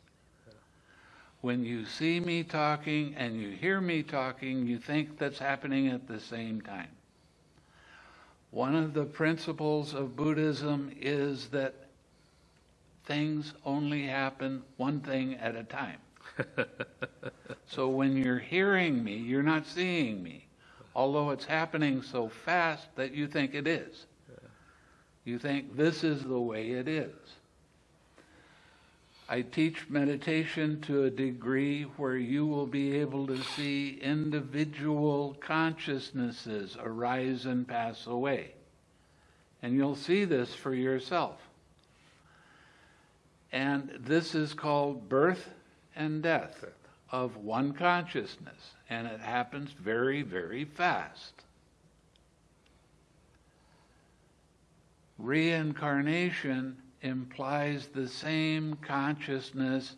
When you see me talking and you hear me talking, you think that's happening at the same time. One of the principles of Buddhism is that things only happen one thing at a time. So when you're hearing me, you're not seeing me, although it's happening so fast that you think it is. You think this is the way it is. I teach meditation to a degree where you will be able to see individual consciousnesses arise and pass away. And you'll see this for yourself. And this is called birth and death of one consciousness. And it happens very, very fast. Reincarnation implies the same consciousness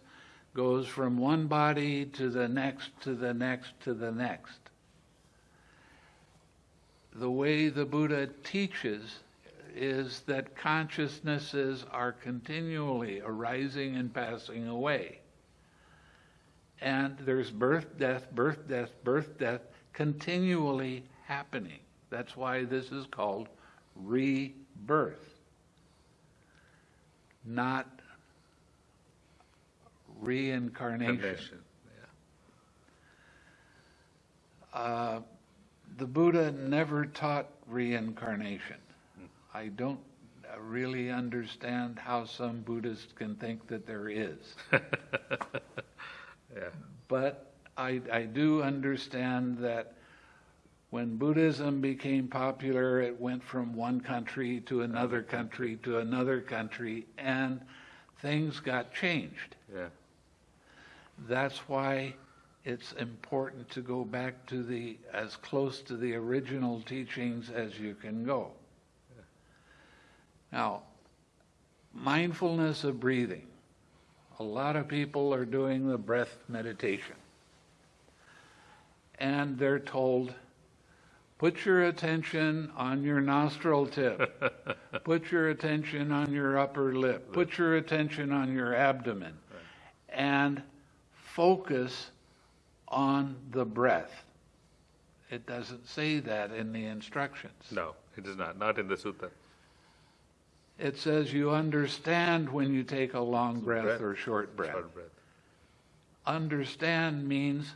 goes from one body to the next, to the next, to the next. The way the Buddha teaches is that consciousnesses are continually arising and passing away. And there's birth, death, birth, death, birth, death continually happening. That's why this is called rebirth, not reincarnation. Condition. Yeah. Uh, the Buddha never taught reincarnation. I don't really understand how some Buddhists can think that there is. Yeah. But I, I do understand that when Buddhism became popular, it went from one country to another country to another country, and things got changed. Yeah. That's why it's important to go back to the as close to the original teachings as you can go. Now, mindfulness of breathing. A lot of people are doing the breath meditation. and they're told, put your attention on your nostril tip, put your attention on your upper lip, put your attention on your abdomen, and focus on the breath. It doesn't say that in the instructions. No, it is not. Not in the sutta. It says you understand when you take a long breath, Breath. or short breath. Short breath. Understand means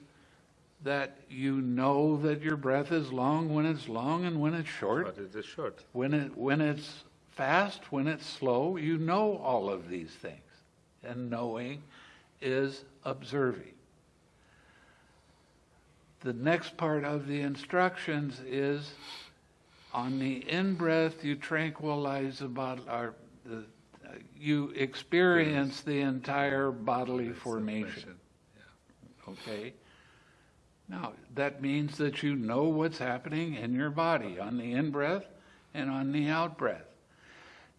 that you know that your breath is long when it's long and when it's short. But it is short. When it when it's fast, when it's slow, you know all of these things. And knowing is observing. The next part of the instructions is on the in breath you tranquilize the body or the, uh, you experience the entire bodily formation. Okay? Now, that means that you know what's happening in your body on the in breath and on the out breath.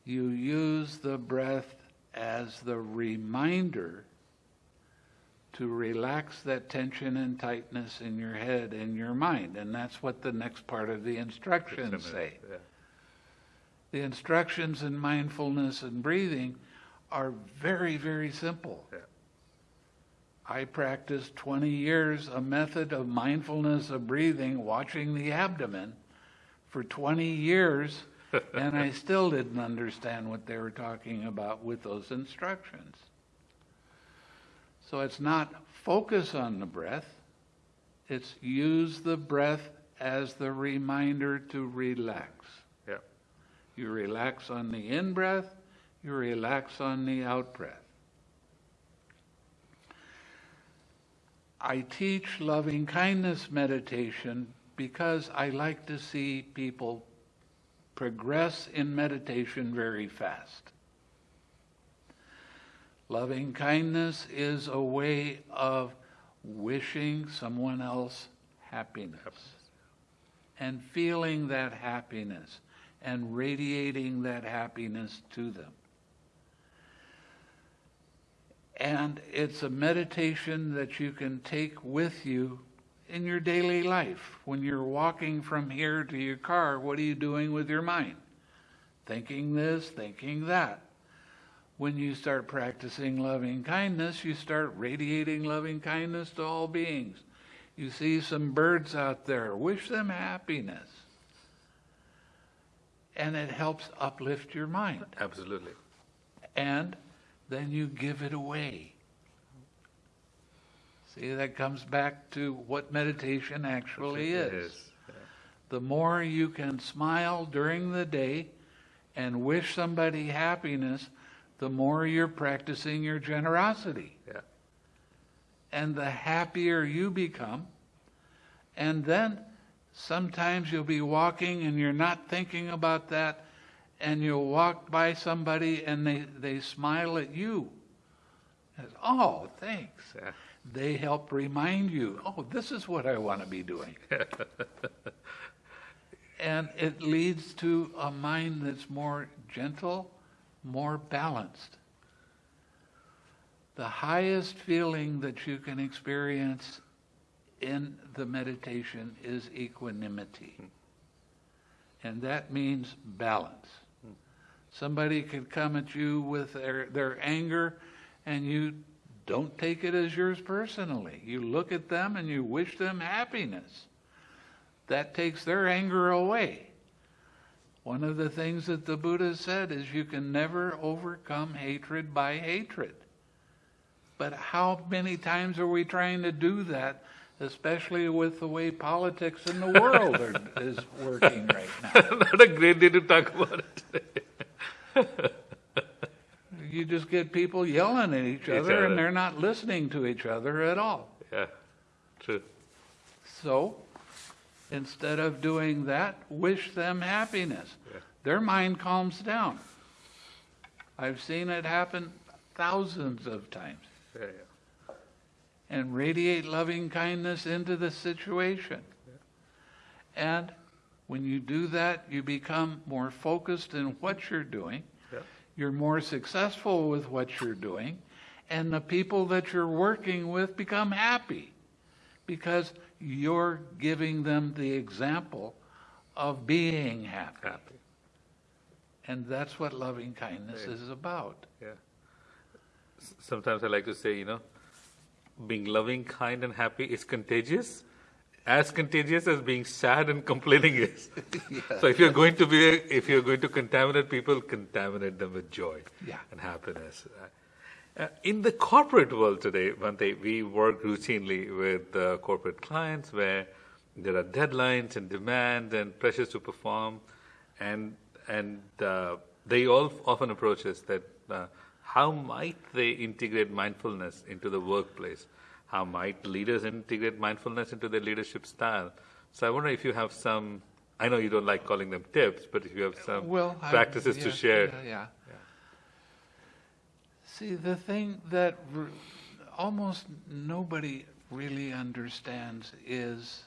You use the breath as the reminder to relax that tension and tightness in your head and your mind. And that's what the next part of the instructions say. Yeah. The instructions in mindfulness and breathing are very, very simple. Yeah. I practiced 20 years a method of mindfulness of breathing, watching the abdomen for 20 years, and I still didn't understand what they were talking about with those instructions. So it's not focus on the breath, it's use the breath as the reminder to relax. Yeah. You relax on the in breath, you relax on the out breath. I teach loving kindness meditation because I like to see people progress in meditation very fast. Loving kindness is a way of wishing someone else happiness and feeling that happiness and radiating that happiness to them. And it's a meditation that you can take with you in your daily life. When you're walking from here to your car, what are you doing with your mind? Thinking this, thinking that. When you start practicing loving kindness, you start radiating loving kindness to all beings. You see some birds out there, wish them happiness. And it helps uplift your mind. Absolutely. And then you give it away. See, that comes back to what meditation actually is. is. The more you can smile during the day and wish somebody happiness, the more you're practicing your generosity. Yeah. And the happier you become. And then sometimes you'll be walking and you're not thinking about that, and you'll walk by somebody and they, they smile at you. Oh, thanks. They help remind you, oh, this is what I want to be doing. and it leads to a mind that's more gentle, more balanced. The highest feeling that you can experience in the meditation is equanimity. Hmm. And that means balance. Somebody could come at you with their, their anger, and you don't take it as yours personally. You look at them and you wish them happiness. That takes their anger away. One of the things that the Buddha said is you can never overcome hatred by hatred. But how many times are we trying to do that, especially with the way politics in the world are, is working right now? Not a great day to talk about it. You just get people yelling at each, Each other, other. and they're not listening to each other at all. yeah. True. So, instead of doing that, wish them happiness. Yeah. Their mind calms down. I've seen it happen thousands of times. Yeah, yeah. And radiate loving kindness into the situation. And when you do that, you become more focused in what you're doing. Yeah. You're more successful with what you're doing. And the people that you're working with become happy because you're giving them the example of being happy. Happy. And that's what loving kindness Right. is about. Yeah. Sometimes I like to say, you know, being loving, kind, and happy is contagious, as contagious as being sad and complaining is. So if you're going to be, if you're going to contaminate people, contaminate them with joy Yeah. and happiness. Uh, in the corporate world today, Bhante, we work routinely with uh, corporate clients where there are deadlines and demands and pressures to perform, and and uh, they all often approach us that uh, how might they integrate mindfulness into the workplace? How might leaders integrate mindfulness into their leadership style? So I wonder if you have some. I know you don't like calling them tips, but if you have some Well, I- practices to share. Yeah, yeah. See, the thing that r- almost nobody really understands is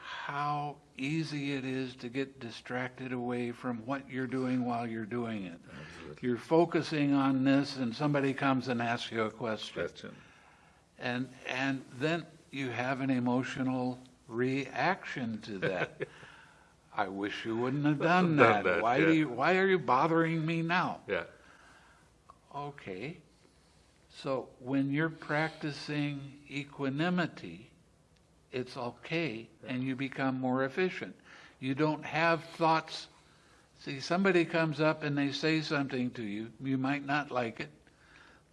how easy it is to get distracted away from what you're doing while you're doing it. You're focusing on this, and somebody comes and asks you a question. Question. And, and then you have an emotional reaction to that. I wish you wouldn't have done Done that. that, Why yeah. do you, why are you bothering me now? Yeah. Okay. So when you're practicing equanimity, it's okay and you become more efficient. You don't have thoughts. See, somebody comes up and they say something to you, you might not like it.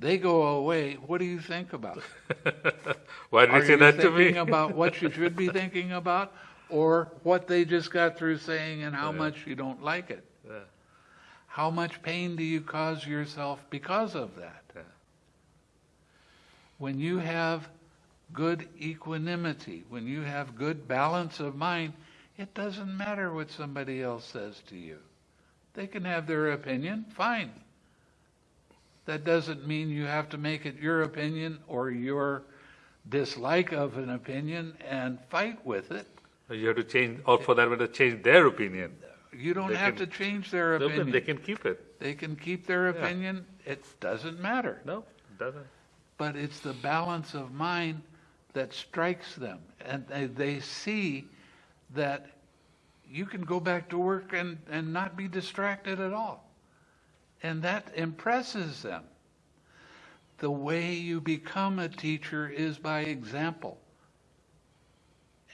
They go oh, away. What do you think about? Why did Are you say that to me? thinking about what you should be thinking about or what they just got through saying and how Yeah. much you don't like it? Yeah. How much pain do you cause yourself because of that? Yeah. When you have good equanimity, when you have good balance of mind, it doesn't matter what somebody else says to you. They can have their opinion, fine. That doesn't mean you have to make it your opinion or your dislike of an opinion and fight with it. You have to change, or for that matter, change their opinion. You don't They have can- to change their opinion. They can keep it. They can keep their Yeah. opinion. It doesn't matter. No, it doesn't. but it's the balance of mind that strikes them. And they, they see that you can go back to work and, and not be distracted at all. And that impresses them. The way you become a teacher is by example.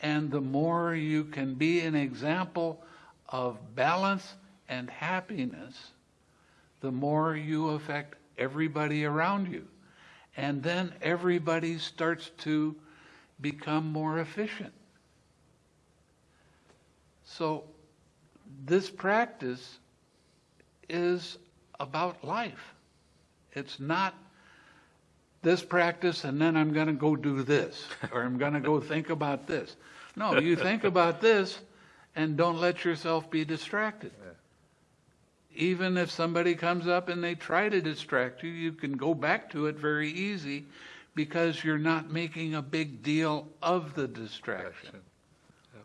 And the more you can be an example of balance and happiness, the more you affect everybody around you. And then everybody starts to become more efficient. So, this practice is about life. It's not this practice and then I'm going to go do this or I'm going to go think about this. No, you think about this and don't let yourself be distracted. Even if somebody comes up and they try to distract you, you can go back to it very easy because you're not making a big deal of the distraction. Yeah.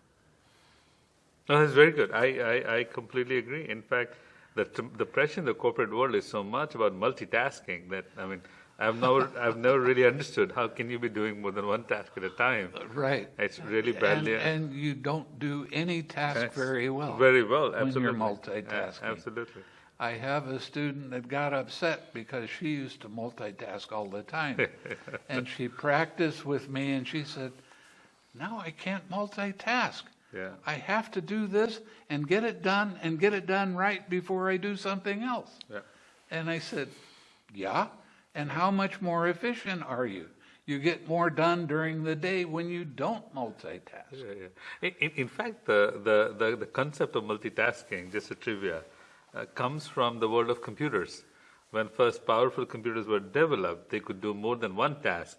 No, that's very good. I, I, I completely agree. In fact, the, t- the pressure in the corporate world is so much about multitasking that, I mean, I've never, I've never really understood how can you be doing more than one task at a time. Uh, right. It's really And, badly. and you don't do any task That's very well. Very well, absolutely. when you're multitasking. Absolutely. I have a student that got upset because she used to multitask all the time. and she practiced with me and she said, Now I can't multitask. Yeah. I have to do this and get it done and get it done right before I do something else. Yeah. And I said, Yeah. And how much more efficient are you? You get more done during the day when you don't multitask. Yeah, yeah. In, in, fact, the, the, the, the concept of multitasking, just a trivia, uh, comes from the world of computers. When first powerful computers were developed, they could do more than one task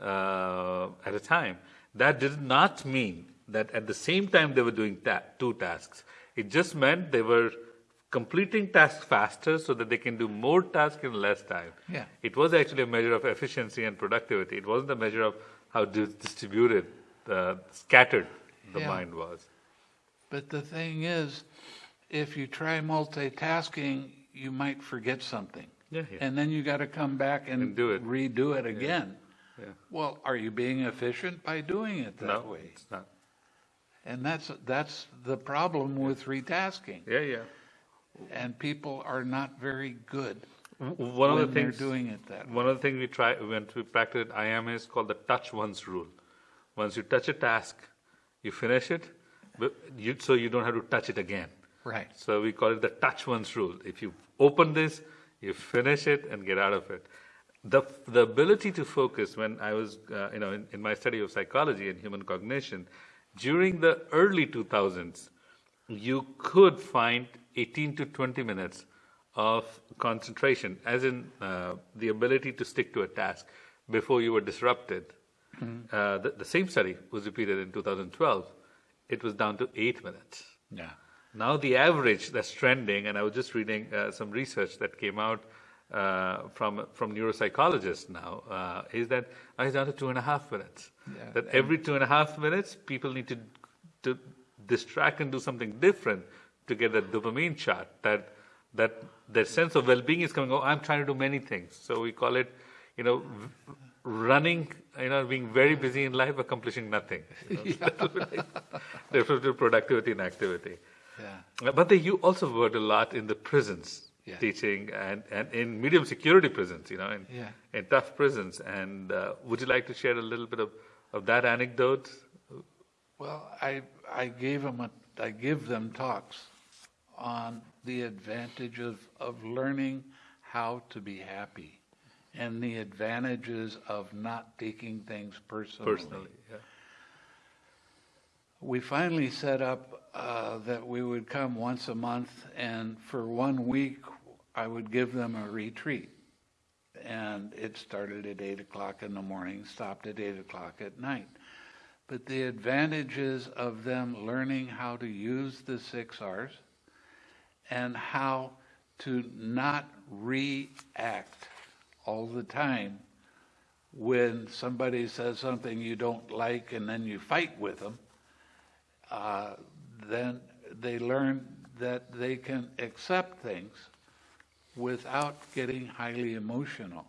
uh, at a time. That did not mean that at the same time they were doing ta- two tasks. It just meant they were completing tasks faster so that they can do more tasks in less time. Yeah. It was actually a measure of efficiency and productivity. It wasn't a measure of how dis- distributed, uh, scattered the Yeah. mind was. But the thing is, if you try multitasking, you might forget something. Yeah, yeah. And then you got to come back and, And do it. redo it again. Yeah. Well, are you being efficient by doing it that no, way? it's not. And that's that's the problem with retasking. Yeah, yeah. And people are not very good One when of the they're things doing it that way. One of the things we try when we practice at IAM is called the touch once rule. Once you touch a task, you finish it, but you, so you don't have to touch it again. Right. So we call it the touch once rule. If you open this, you finish it and get out of it. The the ability to focus. When I was, uh, you know, in, in my study of psychology and human cognition, during the early 2000s, you could find 18 to 20 minutes of concentration, as in uh, the ability to stick to a task before you were disrupted. Uh, the, the same study was repeated in 2012. It was down to eight minutes. Yeah. Now the average that's trending, and I was just reading uh, some research that came out uh, from from neuropsychologists now, uh, is that now it's down to two and a half minutes. Yeah. That every two and a half minutes, people need to to distract and do something different to get that dopamine shot. That that that sense of well-being is coming. Oh, I'm trying to do many things. So we call it, you know, v- running. You know, being very busy in life, accomplishing nothing. You know? Difference between productivity and activity. Yeah. But they, you also worked a lot in the prisons, Yeah. teaching, and, and in medium security prisons, you know, in, Yeah. in tough prisons. And uh, would you like to share a little bit of, of that anecdote? Well, I I gave them a, I give them talks on the advantage of, of learning how to be happy and the advantages of not taking things personally. Personally, yeah. We finally set up uh, that we would come once a month, and for one week, I would give them a retreat. And it started at 8 o'clock in the morning, stopped at 8 o'clock at night. But the advantages of them learning how to use the six R's and how to not react all the time when somebody says something you don't like and then you fight with them, uh, then they learn that they can accept things without getting highly emotional.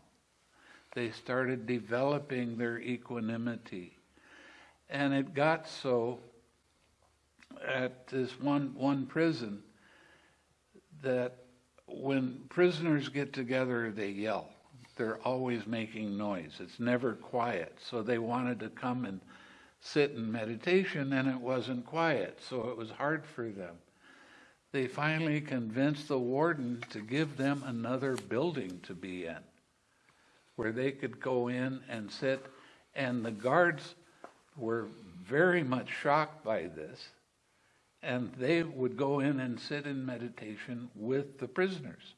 They started developing their equanimity. And it got so at this one, one prison that when prisoners get together, they yell. They're always making noise. It's never quiet. So they wanted to come and sit in meditation, and it wasn't quiet. So it was hard for them. They finally convinced the warden to give them another building to be in, where they could go in and sit. And the guards were very much shocked by this and they would go in and sit in meditation with the prisoners.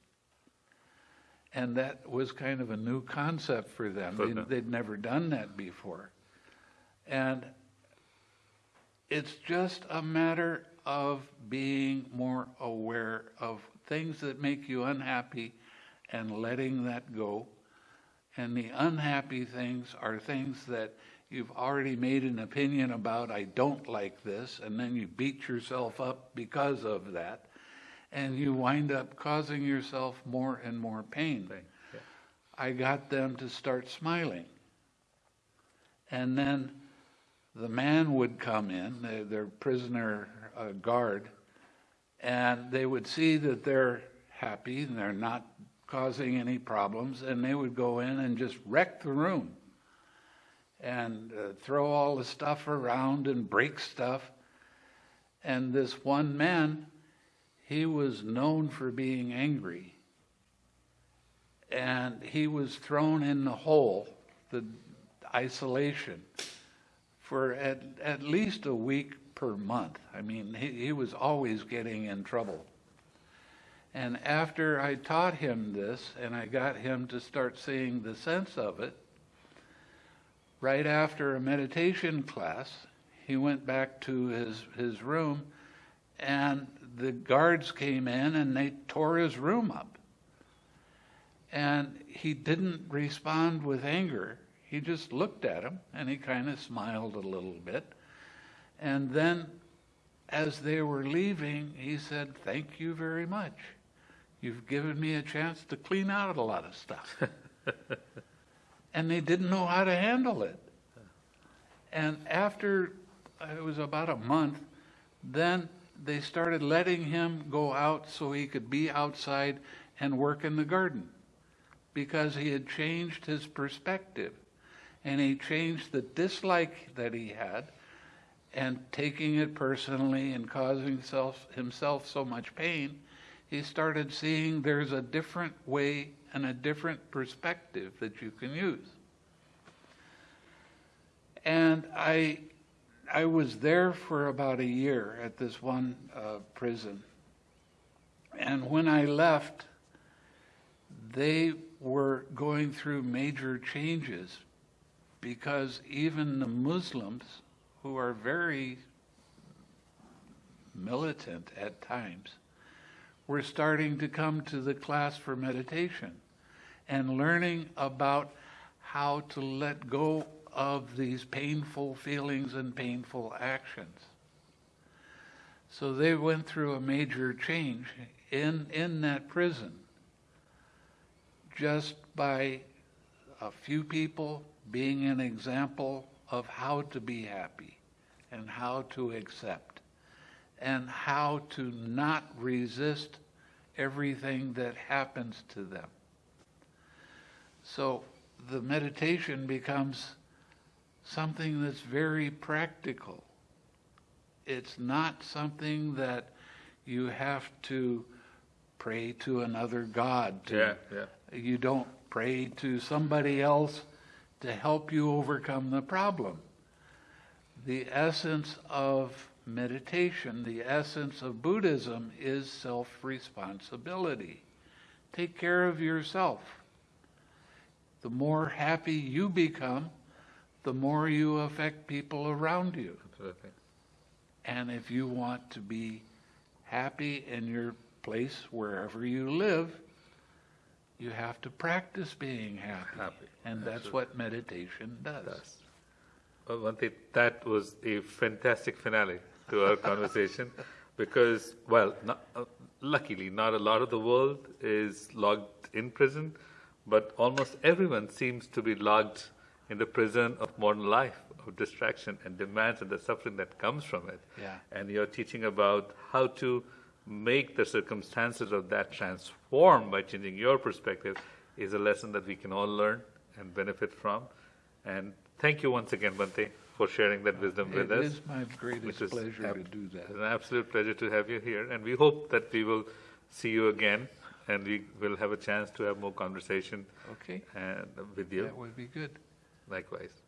And that was kind of a new concept for them. They, they'd never done that before. And it's just a matter of being more aware of things that make you unhappy and letting that go. And the unhappy things are things that you've already made an opinion about, I don't like this, and then you beat yourself up because of that. And you wind up causing yourself more and more pain. Yeah. I got them to start smiling. And then the man would come in, their, uh, guard, and they would see that they're happy and they're not causing any problems, and they would go in and just wreck the room and uh, throw all the stuff around and break stuff. And this one man, he was known for being angry. And he was thrown in the hole, the isolation, for at, at least a week per month. I mean, he, he was always getting in trouble. And after I taught him this and I got him to start seeing the sense of it, right after a meditation class, he went back to his, his room and the guards came in and they tore his room up. And he didn't respond with anger. He just looked at him and he kind of smiled a little bit. And then, as they were leaving, he said, Thank you very much. You've given me a chance to clean out a lot of stuff. and they didn't know how to handle it. And after it was about a month, then they started letting him go out so he could be outside and work in the garden because he had changed his perspective and he changed the dislike that he had and taking it personally and causing himself, himself so much pain, he started seeing there's a different way and a different perspective that you can use. And I, I was there for about a year at this one uh, prison. And when I left, they were going through major changes because even the Muslims, who are very militant at times, were starting to come to the class for meditation and learning about how to let go of these painful feelings and painful actions. So they went through a major change in, in that prison just by a few people being an example of how to be happy and how to accept and how to not resist everything that happens to them. So the meditation becomes something that's very practical. It's not something that you have to pray to another God. To, Yeah, yeah. You don't pray to somebody else to help you overcome the problem. The essence of meditation, the essence of Buddhism is self responsibility. Take care of yourself. The more happy you become, the more you affect people around you. Absolutely. And if you want to be happy in your place wherever you live, you have to practice being happy. Happy. And that's Absolutely. what meditation does. Does. Well, that was a fantastic finale to our conversation because, well, not, uh, luckily, not a lot of the world is locked in prison, but almost everyone seems to be locked in the prison of modern life, of distraction and demands and the suffering that comes from it. Yeah. And you're teaching about how to make the circumstances of that transform by changing your perspective is a lesson that we can all learn and benefit from. And thank you once again, Bhante, for sharing that wisdom with us. is my greatest is pleasure ab- to do that. It's an absolute pleasure to have you here, and we hope that we will see you again, and we will have a chance to have more conversation Okay? and with you. That would be good. Likewise.